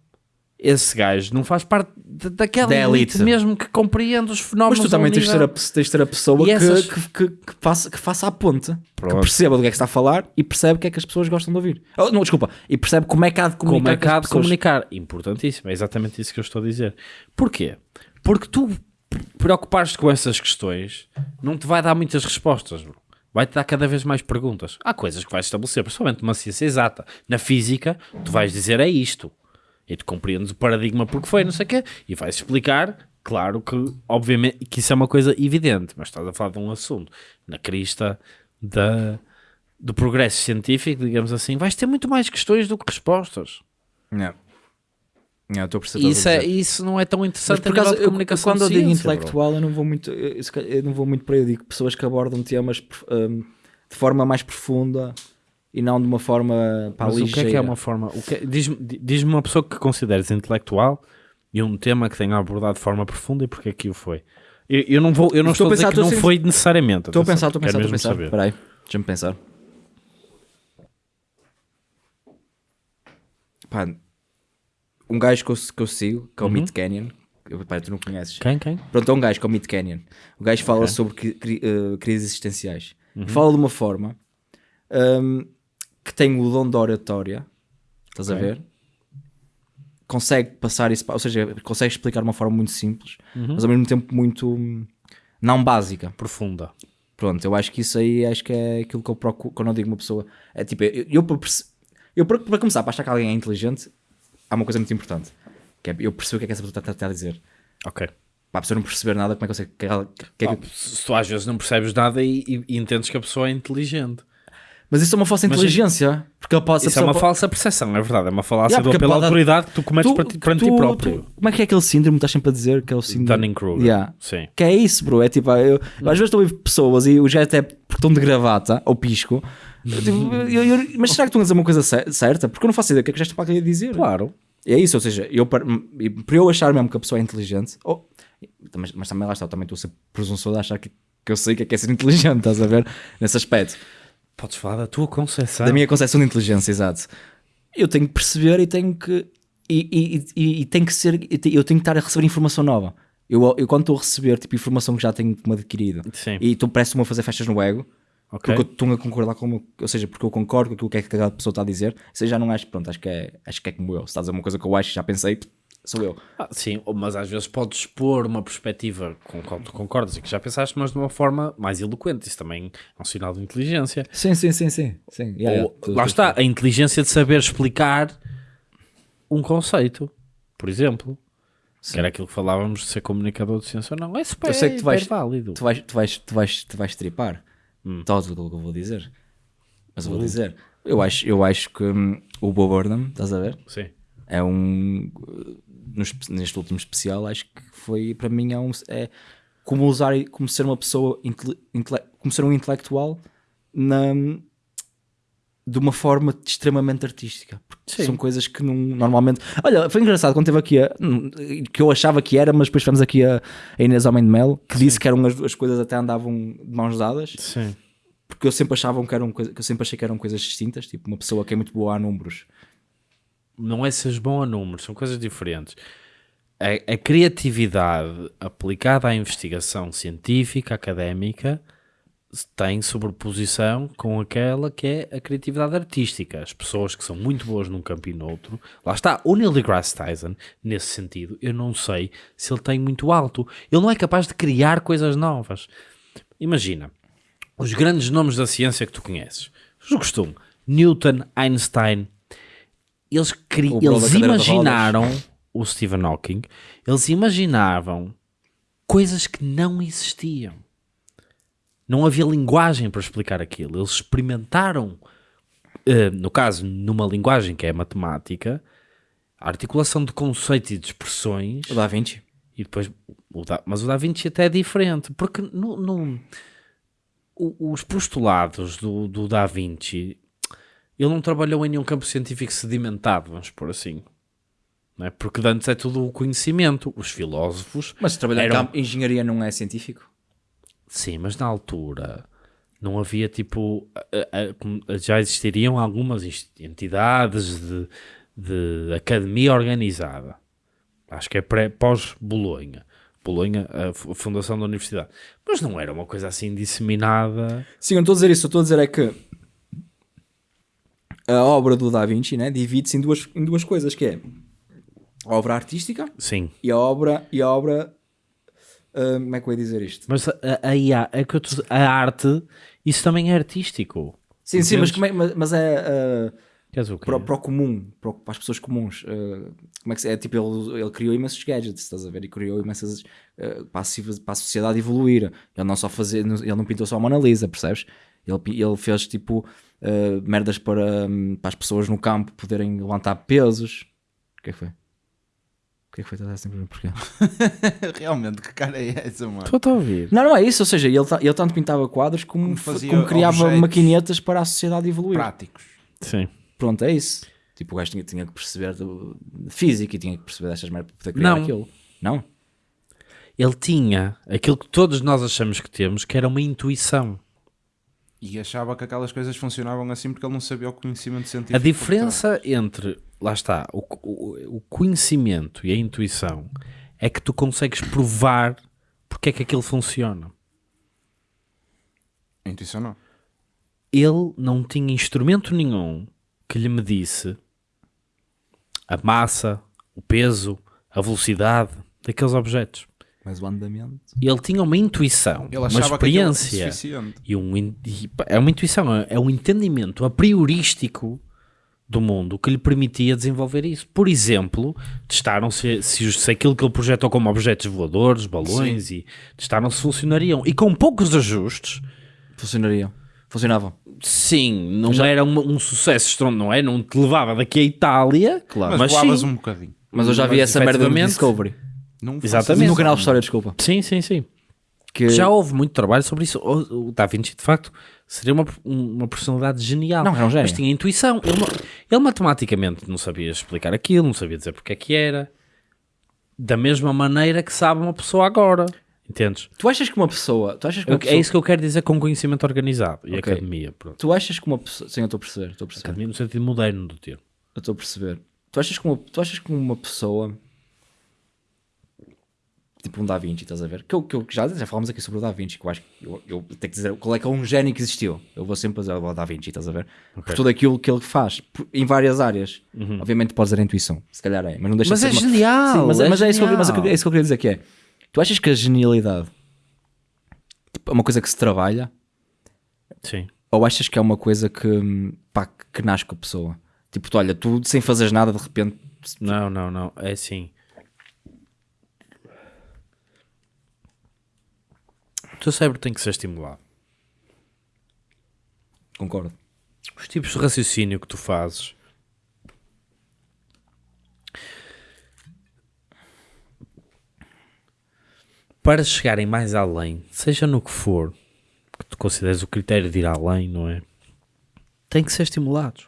esse gajo não faz parte da- daquela Da elite elite. mesmo que compreende os fenómenos. Mas tu também tens de, ser a, nível- tens de ter a pessoa que, essas- que, que, que faça, que faça a ponte. Que Pronto. perceba do que é que está a falar e percebe o que é que as pessoas gostam de ouvir. Oh, não, desculpa. E percebe como é que há de comunicar Como é que há de pessoas. comunicar? Importantíssimo, é exatamente isso que eu estou a dizer. Porquê? Porque tu preocupares-te com essas questões não te vai dar muitas respostas, bro. vai-te dar cada vez mais perguntas. Há coisas que vais estabelecer, principalmente numa ciência exata. Na física, tu vais dizer é isto. E tu compreendes o paradigma porque foi, não sei o quê, e vais explicar, claro que, obviamente, que isso é uma coisa evidente, mas estás a falar de um assunto na crista da, do progresso científico, digamos assim, vais ter muito mais questões do que respostas. Não. Não, estou a. E isso, é, isso não é tão Mas interessante por acaso, de eu- comunicação quando eu digo ciência, bro. intelectual, eu não vou muito, eu, eu não vou muito para aí. Eu digo pessoas que abordam temas hum, de forma mais profunda e não de uma forma pá, Mas o que é que é uma forma? é- Diz-me diz-me uma pessoa que consideres intelectual e um tema que tenha abordado de forma profunda e porque é que o foi. Eu, eu não vou, eu não Estou estou, a dizer pensar, que não foi necessariamente. Estou a pensar, estou a pensar, estou a pensar. Espera aí, deixa-me pensar. Pá, um gajo que eu, que eu sigo, que é o Meat Canyon, pá, tu não conheces. Quem, quem? Pronto, é um gajo que é o Meat Canyon. O gajo fala sobre cri- cri- eh, crises existenciais. Fala de uma forma hum, que tem o dom da oratória, estás a ver? Consegue passar isso, ou seja, consegue explicar de uma forma muito simples, mas ao mesmo tempo muito hum, não básica. Profunda. Pronto, eu acho que isso aí acho que é aquilo que eu procuro quando eu digo uma pessoa. É tipo, eu, eu, eu para, começar, para achar que alguém é inteligente, há uma coisa muito importante. Que é eu percebo o que é que essa pessoa está, está a dizer. Ok. Para a pessoa não perceber nada, como é que eu sei que que é que- Ah, se tu às vezes não percebes nada e, e- e entendes que a pessoa é inteligente. Mas isso é uma falsa Mas inteligência. Porque ele pode, a Isso é uma pode- falsa percepção, é verdade. É uma falácia Yeah, pela pode- autoridade que tu cometes Tu- para ti, perante ti tu- próprio. tu- como é que é aquele síndrome que estás sempre a dizer? Que é o síndrome. Dunning-Kruger. Yeah. Sim. Que é isso, bro. É tipo, eu, eu às vezes estou a ver pessoas e os gajos até porque estão de gravata ou pisco. Tipo, eu- eu- mas será que estão a dizer uma coisa cer- certa? Porque eu não faço ideia do que é que o gesto para querer dizer. Claro. É isso, ou seja, eu, para, para eu achar mesmo que a pessoa é inteligente, ou- mas, mas também lá está, também estou a ser presunçoso a achar que, que eu sei o que é, que é ser inteligente, estás a ver? Nesse aspecto. Podes falar da tua concepção. Da minha concepção de inteligência, exato. Eu tenho que perceber e tenho que. E, e, e, e tem que ser. Eu tenho que estar a receber informação nova. Eu, eu quando estou a receber tipo, informação que já tenho como adquirido Sim. e tu parece-me a fazer festas no ego, Ok. porque eu estou a concordar com ou seja, porque eu concordo com aquilo que é que cada pessoa está a dizer, aí já não acho, pronto, acho que é, acho que é como eu. Se estás a dizer uma coisa que eu acho, já pensei, sou eu. Ah, sim, mas às vezes podes expor uma perspectiva com a qual tu concordas e que já pensaste, mas de uma forma mais eloquente. Isso também é um sinal de inteligência. Sim, sim, sim, sim. sim. Yeah, yeah. Ou, Tu- lá está, a inteligência de saber explicar um conceito, por exemplo. Que era aquilo que falávamos de ser comunicador de ciência ou não. É super, Eu sei que tu vais- válido. tu vais, tu vais, tu vais, tu vais tripar Hum. todo o que eu vou dizer. Mas eu vou dizer. Eu acho, eu acho que hum, o Bob Burnham, estás a ver? Sim. É um. neste último especial, acho que foi para mim é, um, é como usar como ser uma pessoa intele- intele- como ser um intelectual na, de uma forma extremamente artística. Porque Sim. são coisas que não, normalmente. Olha, foi engraçado quando teve aqui a, que eu achava que era, mas depois tivemos aqui a, a Inês Homem de Melo que disse que eram as, as coisas até andavam de mãos dadas Sim. porque eu sempre achava que eram coisa, que eu sempre achei que eram coisas distintas, tipo uma pessoa que é muito boa a números. Não é seres bom a números, são coisas diferentes. a, a criatividade aplicada à investigação científica, académica, tem sobreposição com aquela que é a criatividade artística. As pessoas que são muito boas num campo e noutro. Lá está, o Neil deGrasse Tyson, nesse sentido, eu não sei se ele tem muito alto. Ele não é capaz de criar coisas novas. Imagina, os grandes nomes da ciência que tu conheces. O costume. Newton, Einstein. Eles, cri... Eles imaginaram o Stephen Hawking. Eles imaginavam coisas que não existiam. Não havia linguagem para explicar aquilo. Eles experimentaram, eh, no caso, numa linguagem que é a matemática, a articulação de conceitos e de expressões O Da Vinci. e depois, o da, mas o Da Vinci até é diferente, porque no, no- os postulados do, do Da Vinci, ele não trabalhou em nenhum campo científico sedimentado, vamos por assim. Não é? Porque antes é tudo o conhecimento. Os filósofos, Mas trabalhar Eram- em campo, engenharia não é científico? sim, mas na altura não havia tipo. já existiriam algumas entidades de, de academia organizada. Acho que é pós-Bolonha. Bolonha, a fundação da universidade. Mas não era uma coisa assim disseminada. Sim, eu não estou a dizer isso, eu estou a dizer é que a obra do Da Vinci né, divide-se em duas, em duas coisas, que é a obra artística Sim. e a obra, e a obra ah, como é que eu ia dizer isto? Mas a, a, a a arte, isso também é artístico. Sim, sim, mas, é, mas, mas é quê? para, o- para o comum, para, para as pessoas comuns. ah, como é que se, é? Tipo, ele, ele criou imensos gadgets, estás a ver? E criou imensas ah, para, a, para a sociedade evoluir. Ele não só fazer, ele não pintou só a Mona Lisa, percebes? Ele, ele fez tipo ah, merdas para, hum, para as pessoas no campo poderem levantar pesos. O que é que foi? O que é que foi? Estás a sempre porquê? Realmente, que cara é essa, mano? Estou a ouvir. Não, não é isso, ou seja, ele, ele tanto pintava quadros como, Como fa- fazia como criava maquinetas para a sociedade evoluir. Práticos. Sim. Pronto, é isso. Tipo, o gajo tinha, tinha que perceber do- física e tinha que perceber destas merdas para poder criar Não. aquilo. Não? Ele tinha aquilo que todos nós achamos que temos, que era uma intuição. E achava que aquelas coisas funcionavam assim porque ele não sabia o conhecimento científico. A diferença entre, lá está, o, o, o conhecimento e a intuição é que tu consegues provar porque é que aquilo funciona. A intuição não. Ele não tinha instrumento nenhum que lhe medisse a massa, o peso, a velocidade daqueles objetos. Mas o andamento. Ele tinha uma intuição, Ele uma experiência. E um, e, é uma intuição, é- é um entendimento a priorístico do mundo que lhe permitia desenvolver isso. Por exemplo, testaram se, se, se aquilo que ele projetou como objetos voadores, balões, e testaram se funcionariam. E com poucos ajustes, Funcionariam. Funcionavam. sim, não era uma- um sucesso estrondoso, não é? Não te levava daqui à Itália, Claro. Mas, Mas voavas sim. um bocadinho. Mas eu já vi essa merda efetivamente, Discovery. Não Exatamente. No canal de. História, desculpa. Sim, sim, sim. Que... Já houve muito trabalho sobre isso. O, o Da Vinci, de facto, seria uma, uma personalidade genial. Não, era um gênio. Mas tinha intuição. Ele, não- ele matematicamente não sabia explicar aquilo, não sabia dizer porque é que era. Da mesma maneira que sabe uma pessoa agora. Entendes? Tu achas que uma pessoa. Tu achas que uma Eu- pessoa... É isso que eu quero dizer com conhecimento organizado e Ok. academia. Pronto. Tu achas que uma pessoa. Sim, eu estou a perceber. Estou a perceber. Academia no sentido moderno do termo. Eu estou a perceber. Tu achas que uma, tu achas que uma pessoa. Tipo um Da Vinci, estás a ver? Que eu, que eu já, já falámos aqui sobre o Da Vinci, que eu acho que eu, eu tenho que dizer qual é que é um gênio que existiu. Eu vou sempre dizer o Da Vinci, estás a ver? Por tudo aquilo que ele faz, por- em várias áreas. Obviamente pode dizer a intuição, se calhar é, mas não deixa Mas de é ser uma- genial, Sim, mas, é mas é, isso que eu, mas é é isso que eu queria dizer que é. Tu achas que a genialidade tipo, é uma coisa que se trabalha Sim. ou achas que é uma coisa que, pá, que nasce com a pessoa? Tipo, tu olha, tu sem fazeres nada de repente Não, não, não. É assim. O teu cérebro tem que ser estimulado. concordo. os tipos de raciocínio que tu fazes para chegarem mais além, seja no que for, que tu consideres o critério de ir além, não é? Tem que ser estimulados.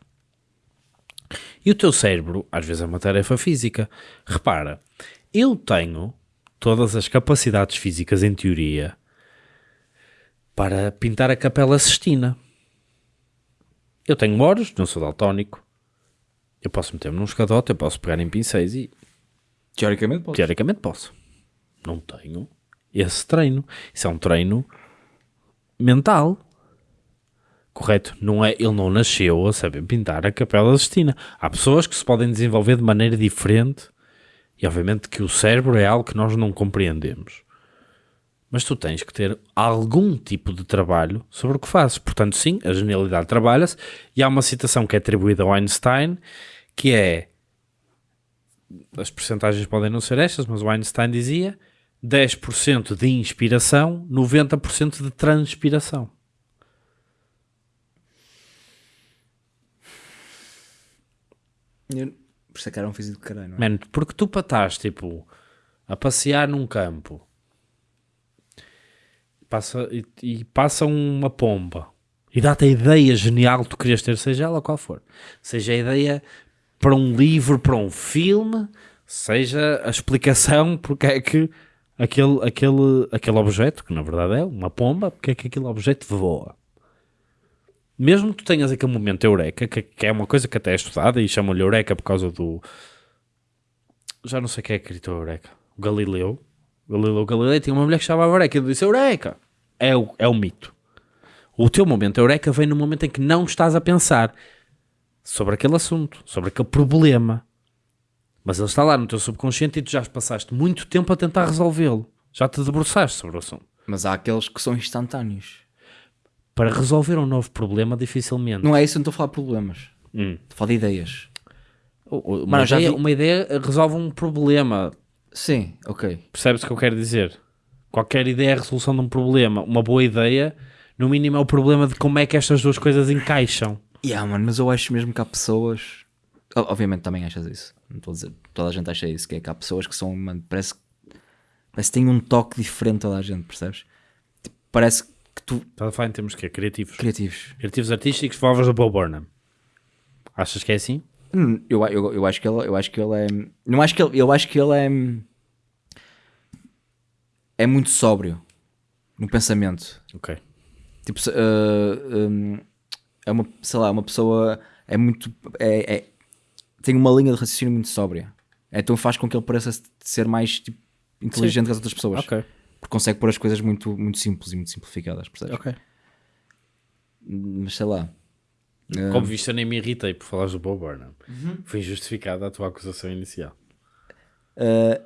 E o teu cérebro, às vezes, é uma tarefa física. Repara, eu tenho todas as capacidades físicas, em teoria, para pintar a Capela Sistina. Eu tenho olhos, não sou daltónico. Eu posso meter-me num escadote, eu posso pegar em pincéis e Teoricamente pode. Teoricamente posso. Não tenho esse treino. Isso é um treino mental. Correto? Não é, ele não nasceu a saber pintar a Capela Sistina. Há pessoas que se podem desenvolver de maneira diferente e obviamente que o cérebro é algo que nós não compreendemos. Mas tu tens que ter algum tipo de trabalho sobre o que fazes. Portanto, sim, a genialidade trabalha-se. E há uma citação que é atribuída ao Einstein, que é as percentagens podem não ser estas, mas o Einstein dizia 10% de inspiração, 90% de transpiração. Eu- Por isso é que era um físico de caralho, não é? Mano, porque tu para estás, tipo, a passear num campo passa, e, e passa uma pomba e dá-te a ideia genial que tu querias ter, seja ela qual for. Seja a ideia para um livro, para um filme, seja a explicação porque é que aquele, aquele, aquele objeto, que na verdade é uma pomba, porque é que aquele objeto voa. Mesmo que tu tenhas aquele momento eureka, que, que é uma coisa que até é estudada e chamam-lhe eureka por causa do, já não sei quem é que gritou Eureka. O Galileu. Galileu Galilei tinha uma mulher que chamava Eureka e ele disse Eureka. É o, é o mito. O teu momento Eureka vem no momento em que não estás a pensar sobre aquele assunto, sobre aquele problema. Mas ele está lá no teu subconsciente e tu já passaste muito tempo a tentar resolvê-lo. Já te debruçaste sobre o assunto. Mas há aqueles que são instantâneos. Para resolver um novo problema, dificilmente. Não é isso, eu não estou a falar de problemas. Hum. Estou a falar de ideias. Uma, Mano, ideia, vi- uma ideia resolve um problema. Sim, ok. Percebes o que eu quero dizer? Qualquer ideia é a resolução de um problema. Uma boa ideia, no mínimo, é o problema de como é que estas duas coisas encaixam. Yeah, mano, mas eu acho mesmo que há pessoas. Obviamente também achas isso. Não estou a dizer. Toda a gente acha isso. Que é que há pessoas que são. Mano, parece, parece que têm um toque diferente toda a gente, percebes? Tipo, parece que tu. Estás a falar em termos que Criativos. Criativos. Criativos artísticos, favores do Bob Burnham. Achas que é assim? Hum, Eu, eu, eu acho que ele, eu acho que ele é. Não acho que ele, eu acho que ele é. É muito sóbrio no pensamento. Ok. Tipo, uh, um, é uma, sei lá, uma pessoa é muito. É, é- tem uma linha de raciocínio muito sóbria. Então faz com que ele pareça ser mais tipo, inteligente que as outras pessoas. Ok. Porque consegue pôr as coisas muito, muito simples e muito simplificadas, percebes? Ok. Mas sei lá. Uh, Como viste, eu nem me irritei por falares do Bob Burnham. Foi injustificada a tua acusação inicial. uh,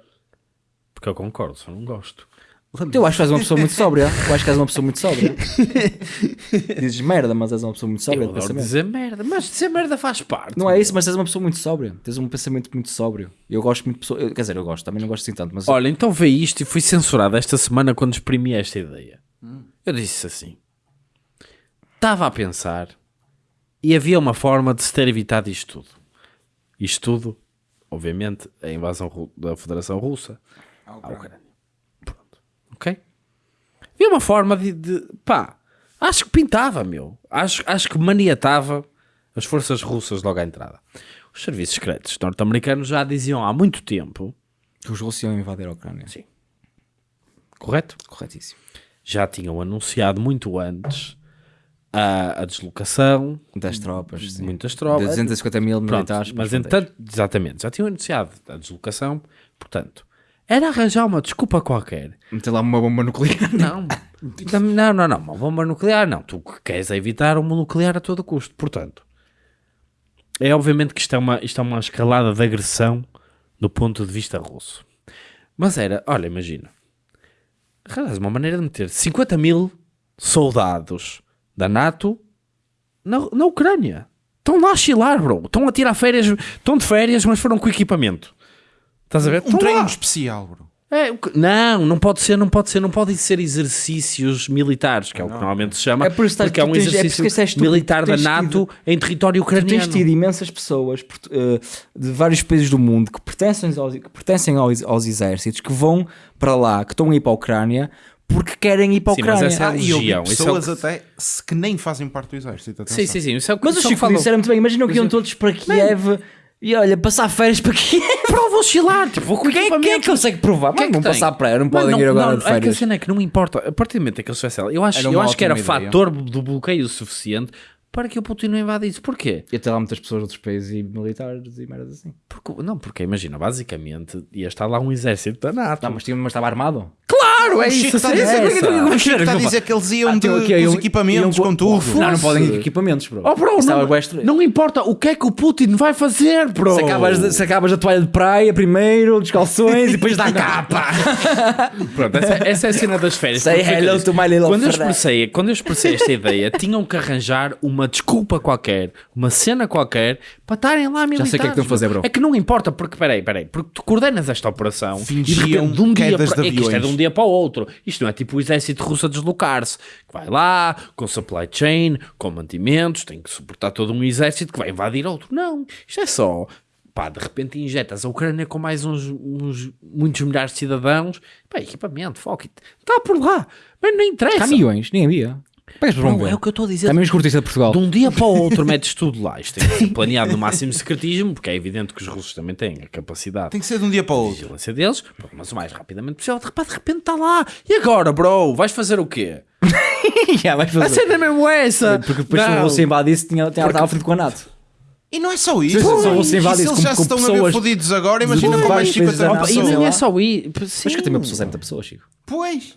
Porque eu concordo, só não gosto. Eu acho que és uma pessoa muito sóbria. Eu acho que és uma pessoa muito sóbria. Dizes merda, mas és uma pessoa muito sóbria Eu de pensamento. dizer merda, mas dizer merda faz parte. Não é isso, mas és uma pessoa muito sóbria. Tens um pensamento muito sóbrio. Eu gosto muito de pessoas. Quer dizer, eu gosto, também não gosto assim tanto, mas Olha, então vê isto e fui censurado esta semana quando exprimi esta ideia. Eu disse assim: estava a pensar e havia uma forma de se ter evitado isto tudo. Isto tudo, obviamente, a invasão da Federação Russa à Ucrânia. Pronto. Ok? Havia uma forma de, de- pá, acho que pintava, meu. Acho, acho que maniatava as forças russas logo à entrada. Os serviços secretos norte-americanos já diziam há muito tempo, os russos iam invadir a Ucrânia. Sim. correto? Corretíssimo. já tinham anunciado muito antes a, a deslocação Das tropas. de sim. muitas De tropas. 250 mil Pronto, militares. para mas entretanto, exatamente, já tinham anunciado a deslocação, portanto, era arranjar uma desculpa qualquer. Meter lá uma bomba nuclear. Não, não, não, não, uma bomba nuclear não. Tu que queres evitar uma nuclear a todo custo, portanto. É obviamente que isto é uma, isto é uma escalada de agressão do ponto de vista russo. Mas era, olha, imagina, arranjas uma maneira de meter 50 mil soldados da NATO na, na Ucrânia. Estão lá a chilar, bro. Estão a tirar férias, estão de férias, mas foram com equipamento. Estás a ver? Um treino lá. especial, bro. É, o que- não, não pode ser, não pode ser, não podem ser exercícios militares, que é o que normalmente se chama, É por isso que porque é tu um tens- é por exercício é militar da tens NATO em território Tu tens ucraniano. tido imensas pessoas portu- eh, de vários países do mundo que pertencem, aos, que pertencem aos, aos exércitos, que vão para lá, que estão a ir para a Ucrânia, porque querem ir para a Sim, mas Ucrânia. essa é a Ah, e eu vi legião, isso é o pessoas que- até se- que nem fazem parte do exército. atenção. Sim, sim, sim, isso é o que Mas o só Chico falam. disse, era muito bem, imaginam que iam todos para Kiev e olha, passar férias para Kiev. Prova oscilar, tipo, vou com Quem, quem é que consegue provar? Quem é Mas que não tem? passar praia, não podem ir agora de É que a férias. cena é que não importa. A partir do momento em que eles fizessem, eu acho, eu acho que era ideia. fator do bloqueio suficiente para que o Putin não invadisse. Porquê? E até lá muitas pessoas de outros países e militares e merdas assim. Porque, não, porque imagina, basicamente ia estar lá um exército da NATO. Não, mas, tinha, mas estava armado. claro, é isso. está a é dizer- que eles iam Ah, de, tem o quê? com os equipamentos, iam com tudo. Não, não podem equipamentos, bro. Oh, bro, não, estranho. não importa o que é que o Putin vai fazer, bro. Se acabas, de- se acabas a toalha de praia primeiro, dos calções e depois dá a capa. Pronto, essa, essa é a cena das férias. Say hello to my little quando eu, expressei, quando eu expressei esta ideia, tinham que arranjar uma desculpa qualquer, uma cena qualquer, para estarem lá militares. sei o que é que estão a fazer, bro. É que não importa, porque, peraí, peraí, porque tu coordenas esta operação e de Fingiam repente, de um dia para, de é isto é de um dia para o outro. Isto não é tipo o exército russo a deslocar-se, que vai lá, com supply chain, com mantimentos, tem que suportar todo um exército que vai invadir outro. Não, isto é só... Pá, de repente injetas a Ucrânia com mais uns, uns muitos milhares de cidadãos. Pá, equipamento, fuck it. Está por lá. Mas não interessa. Caminhões, nem havia. Pessoas vão ver? é o que eu estou a dizer. Também os cortistas de Portugal. De um dia para o outro metes tudo lá. Isto tem que ser planeado no máximo secretismo, porque é evidente que os russos também têm a capacidade Tem que ser de um dia para o outro. vigilância deles, mas o mais rapidamente possível. De repente, de repente está lá. E agora, bro? Vais fazer o quê? Já, vais A fazer. cena é mesmo essa. Porque depois se Não. o Rússia invadisse, tinha, tinha, estava frito com a NATO. E não é só isso. Se E se eles com- já se com estão a ver pessoas fodidos agora, imagina com mais vários países 50 da mil NATO. E pessoas. nem é só ir. Mas que tem uma pessoa, 70 pessoas, Chico. Pois.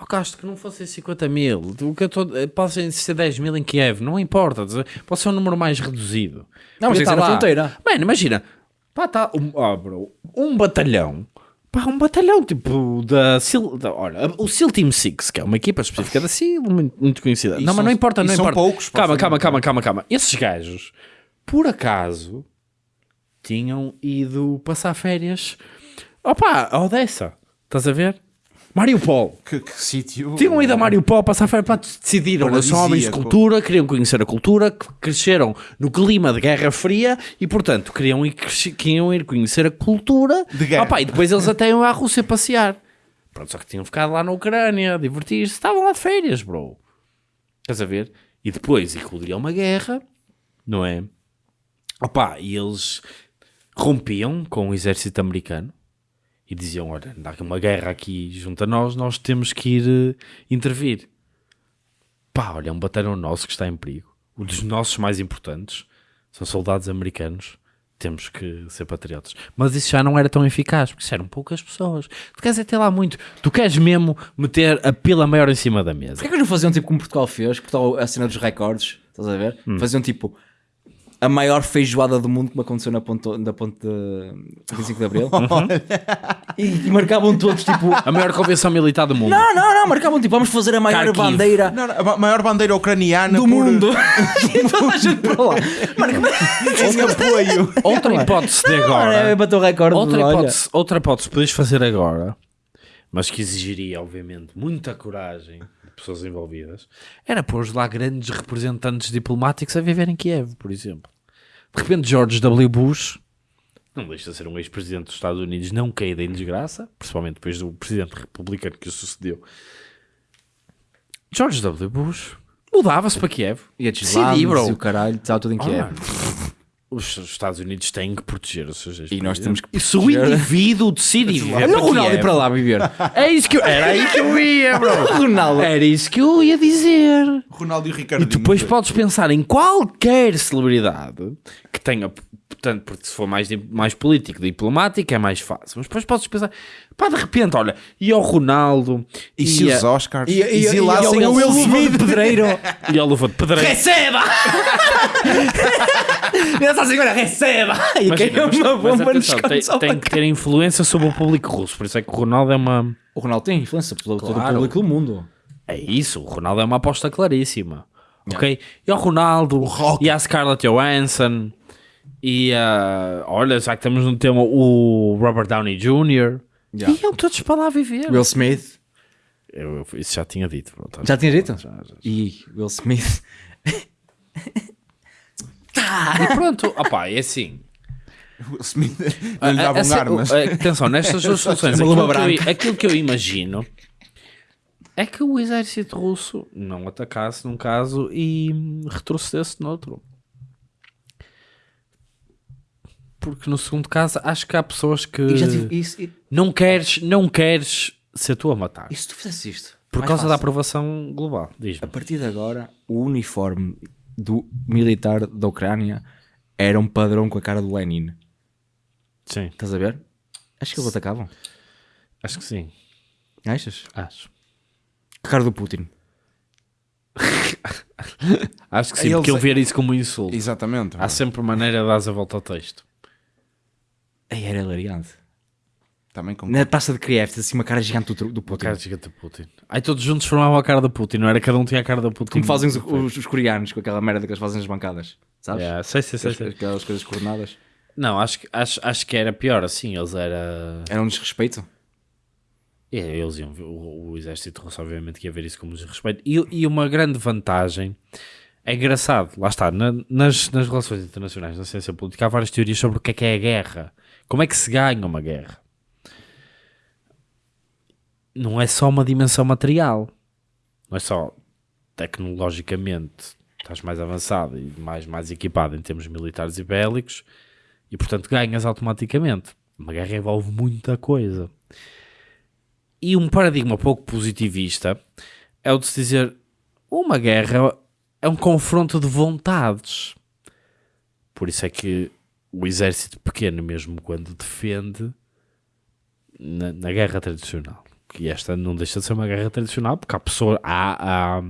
Oh, Castro, que não fossem 50 mil. O que eu. Podem ser 10 mil em Kiev, não importa. Pode ser um número mais reduzido. Não, mas ser estar na fronteira. Mano, imagina. Pá, tá. Um, oh, bro, um batalhão. Pá, um batalhão tipo da SEAL. Da, olha, o SEAL Team 6, que é uma equipa específica da SEAL, muito, muito conhecida. E não, mas são- não importa, não são importa. poucos, calma, calma, muito calma, calma, calma. Esses gajos, por acaso, tinham ido passar férias. Opa, a Odessa. Estás a ver? Mariupol. Que, que sítio. Tinham ido a Mariupol passar férias, pá, decidiram, eles são homens de cultura, queriam conhecer a cultura, cresceram no clima de Guerra Fria e, portanto, queriam ir, queriam ir conhecer a cultura. De guerra. Pá, e depois eles até iam à Rússia passear. Pronto, só que tinham ficado lá na Ucrânia, a divertir-se, estavam lá de férias, bro. Estás a ver? E depois eclodia uma guerra, não é? Opa, e eles rompiam com o exército americano e diziam: Olha, há uma guerra aqui junto a nós, nós temos que ir eh, intervir. Pá, olha, é um batalhão nosso que está em perigo. Um dos nossos mais importantes são soldados americanos. Temos que ser patriotas. Mas isso já não era tão eficaz, porque isso eram poucas pessoas. Tu queres é ter lá muito. Tu queres mesmo meter a pila maior em cima da mesa. Porquê que eles não faziam tipo como Portugal fez? Portugal, a cena dos recordes, estás a ver? Hum. Faziam tipo a maior feijoada do mundo, como aconteceu na ponte, na ponte de 25 de Abril. Uhum. e, e marcavam todos tipo. A maior convenção militar do mundo. Não, não, não, marcavam tipo, vamos fazer a maior Kharkiv. bandeira Não, não, a ma- maior bandeira ucraniana do por- mundo. e toda a gente para lá. apoio. Outra hipótese de agora. é, bateu o recorde. Outra olha. hipótese, outra hipótese que podes fazer agora, mas que exigiria, obviamente, muita coragem pessoas envolvidas, era pôr lá grandes representantes diplomáticos a viver em Kiev, por exemplo. De repente, George W. Bush, não deixa de ser um ex-presidente dos Estados Unidos, não caída em desgraça, principalmente depois do presidente republicano que o sucedeu. George W. Bush mudava-se para Kiev. E a Decidi, bro. e o caralho, estava tudo em Oh, Kiev. mano, Os Estados Unidos têm que proteger os seus E nós temos que E se o proteger- indivíduo decide viver Olha o Ronaldo ir Kiev, para lá viver. É isso que eu, era aí que eu ia, bro. Ronaldo. Era isso que eu ia dizer. Ronaldo e o Ricardo. E depois podes pensar em qualquer celebridade que tenha, portanto, porque se for mais, mais político, diplomático, é mais fácil. Mas depois podes pensar, pá, de repente, olha, e ao Ronaldo, E se os Oscars E, e, e, e, exilassem o Will Smith, pedreiro. e ao Luva de Pedreiro. Receba! Essa senhora, receba! E caiu mas- uma mas bomba nos tem, tem que ter influência sobre o público russo. Por isso é que o Ronaldo é uma. O Ronaldo tem influência pelo todo o Claro. público do mundo. É isso, o Ronaldo é uma aposta claríssima. Ok? E ao Ronaldo, e à Scarlett Johansson, e a. Olha, já que estamos no tema, o Robert Downey Jr. Yeah. Iam todos para lá viver. Will Smith. Eu, eu- isso já tinha dito. pronto. Já tinha dito? Já, já. E Will Smith. E pronto, opá, é assim. O Smith não lhe davam Essa- armas. o- a- Atenção, nestas duas soluções, aquilo que, eu, branca. aquilo que eu imagino é que o exército russo não atacasse num caso e retrocedesse noutro. Porque no segundo caso acho que há pessoas que E já tive, isso, e, não queres, não queres ser tu a matar. e se tu fizesse isto? Por causa da fácil. aprovação global. Diz-me. A partir de agora, o uniforme do militar da Ucrânia era um padrão com a cara do Lenin. Sim, Estás a ver? Acho que eles atacavam. acho que sim. Achas? Acho. Que cara do Putin. Acho que sim, Eles- porque ele ver isso como um insulto. Exatamente. Há sempre maneira de dar a volta ao texto. Aí era hilariante. Também com Na taça de Kiev, assim uma cara gigante do, do Putin. cara gigante do Putin. Aí todos juntos formavam a cara do Putin, não era? Cada um tinha a cara do Putin. Como fazem os, os- os coreanos com aquela merda que eles fazem nas bancadas. Sabes? Yeah, sei, sei, sei, sei. Aquelas coisas coordenadas. Não, acho, que- acho, acho que era pior assim. Eles era. Era um desrespeito. É, eles iam, ver- o, o exército russo, obviamente, que ia ver isso como desrespeito. E, e uma grande vantagem é engraçado, lá está, na- nas, nas relações internacionais, na ciência política, há várias teorias sobre o que é que é a guerra, como é que se ganha uma guerra. Não é só uma dimensão material, não é só tecnologicamente estás mais avançado e mais, mais equipado em termos militares e bélicos e, portanto, ganhas automaticamente. Uma guerra envolve muita coisa. E um paradigma pouco positivista é o de se dizer uma guerra é um confronto de vontades. Por isso é que o exército pequeno, mesmo quando defende, na, na guerra tradicional, que esta não deixa de ser uma guerra tradicional, porque há pessoas, há, há,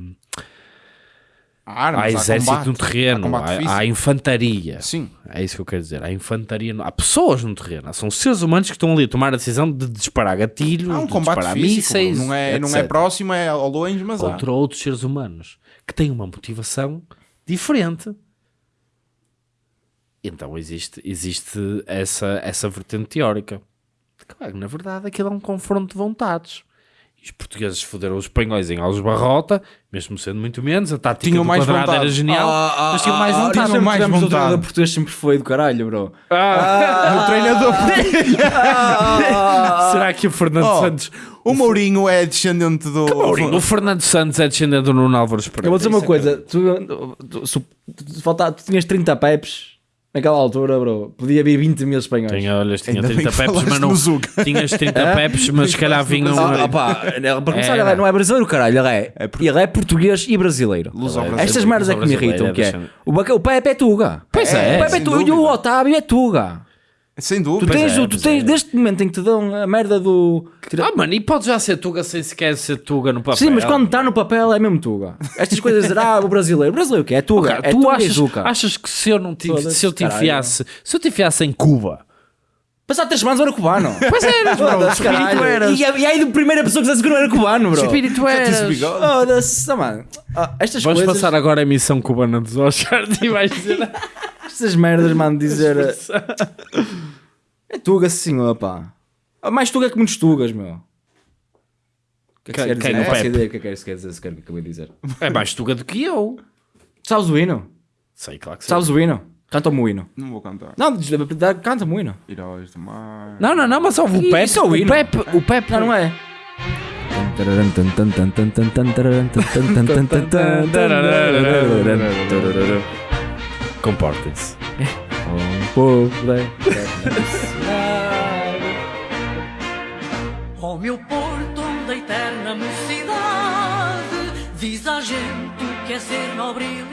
Há armas, há exército combate, no terreno, há há, há infantaria. Sim. É isso que eu quero dizer. Há infantaria, há pessoas no terreno. São seres humanos que estão ali a tomar a decisão de disparar gatilhos, Há um de combate disparar físico. mísseis, não, é, não é etc. próximo, é ao longe, mas há. contra outros seres humanos que têm uma motivação diferente. Então existe, existe essa, essa vertente teórica. Claro, na verdade, aquilo é um confronto de vontades. E os portugueses foderam os espanhóis em Alves Barrota, mesmo sendo muito menos. A tática Tinham do mais quadrado vontade. era genial, mas tinham mais ah, vontade. nós sempre mais tivemos o vontade. treinador português sempre foi do caralho, bro. o treinador. Será que o Fernando Oh, Santos... o Mourinho é descendente do. Mourinho, o Fernando Santos é descendente do Nuno Álvares Pereira. Eu vou dizer uma é coisa, tu, tu, se- tu, falta- tu tinhas 30 peps naquela altura, bro. Podia haver 20 mil espanhóis. Tinha, olha, tinha Ainda bem 30 que peps, mas não. Tinhas 30 peps, mas se calhar vinham. Ah, ah, pá, para começar, ele não é brasileiro, caralho. Ele é, É por- ele é português e brasileiro. É- Estas brasileiro, merdas é que me brasileiro, irritam, é que é. O, o Pepe é Tuga. Pois é, o Pepe é Tuga e o. Otávio é Tuga. Sem Tu dúvida. tens, é, o- tu tens é. deste momento em que te dão a merda do. Ah, mano, e pode já ser Tuga sem sequer ser Tuga no papel. Sim, mas quando está no papel é mesmo Tuga. Estas coisas ah, o brasileiro. O brasileiro o que é? Tuga. Cara, é tu Tuga achas, Zuca. achas que se eu, não te, se eu te enfiasse se eu te enfiasse em Cuba Passado três semanas eu era cubano. Pois eras, bro. Foda-se, Espírito caralho. eras. E, e aí, a primeira pessoa que dissesse que não era cubano, bro. Espírito eras. Foda-se, mano. Ah, estas Vamos coisas, passar agora a emissão cubana dos Oscars e vais dizer. estas merdas, mano, dizer. É Tuga, sim, senhor, pá. Ah, Mais Tuga que muitos Tugas, meu. O que é que se quer quem, o Não faço ideia o que é que se quer dizer, sequer, que acabei de dizer. É mais Tuga do que eu. Sabes o hino? Sei, claro que sei. Sabes o hino? Canta-me o hino. Não vou cantar. Não, canta-me o hino. Heróis do mar. Não, não, não, mas ouve o Isso Pepe. é o O hino. Pepe, o Pepe. Não, não é. Comportem-se. Ó meu porto da eterna mocidade, diz à gente que é ser nobre leal.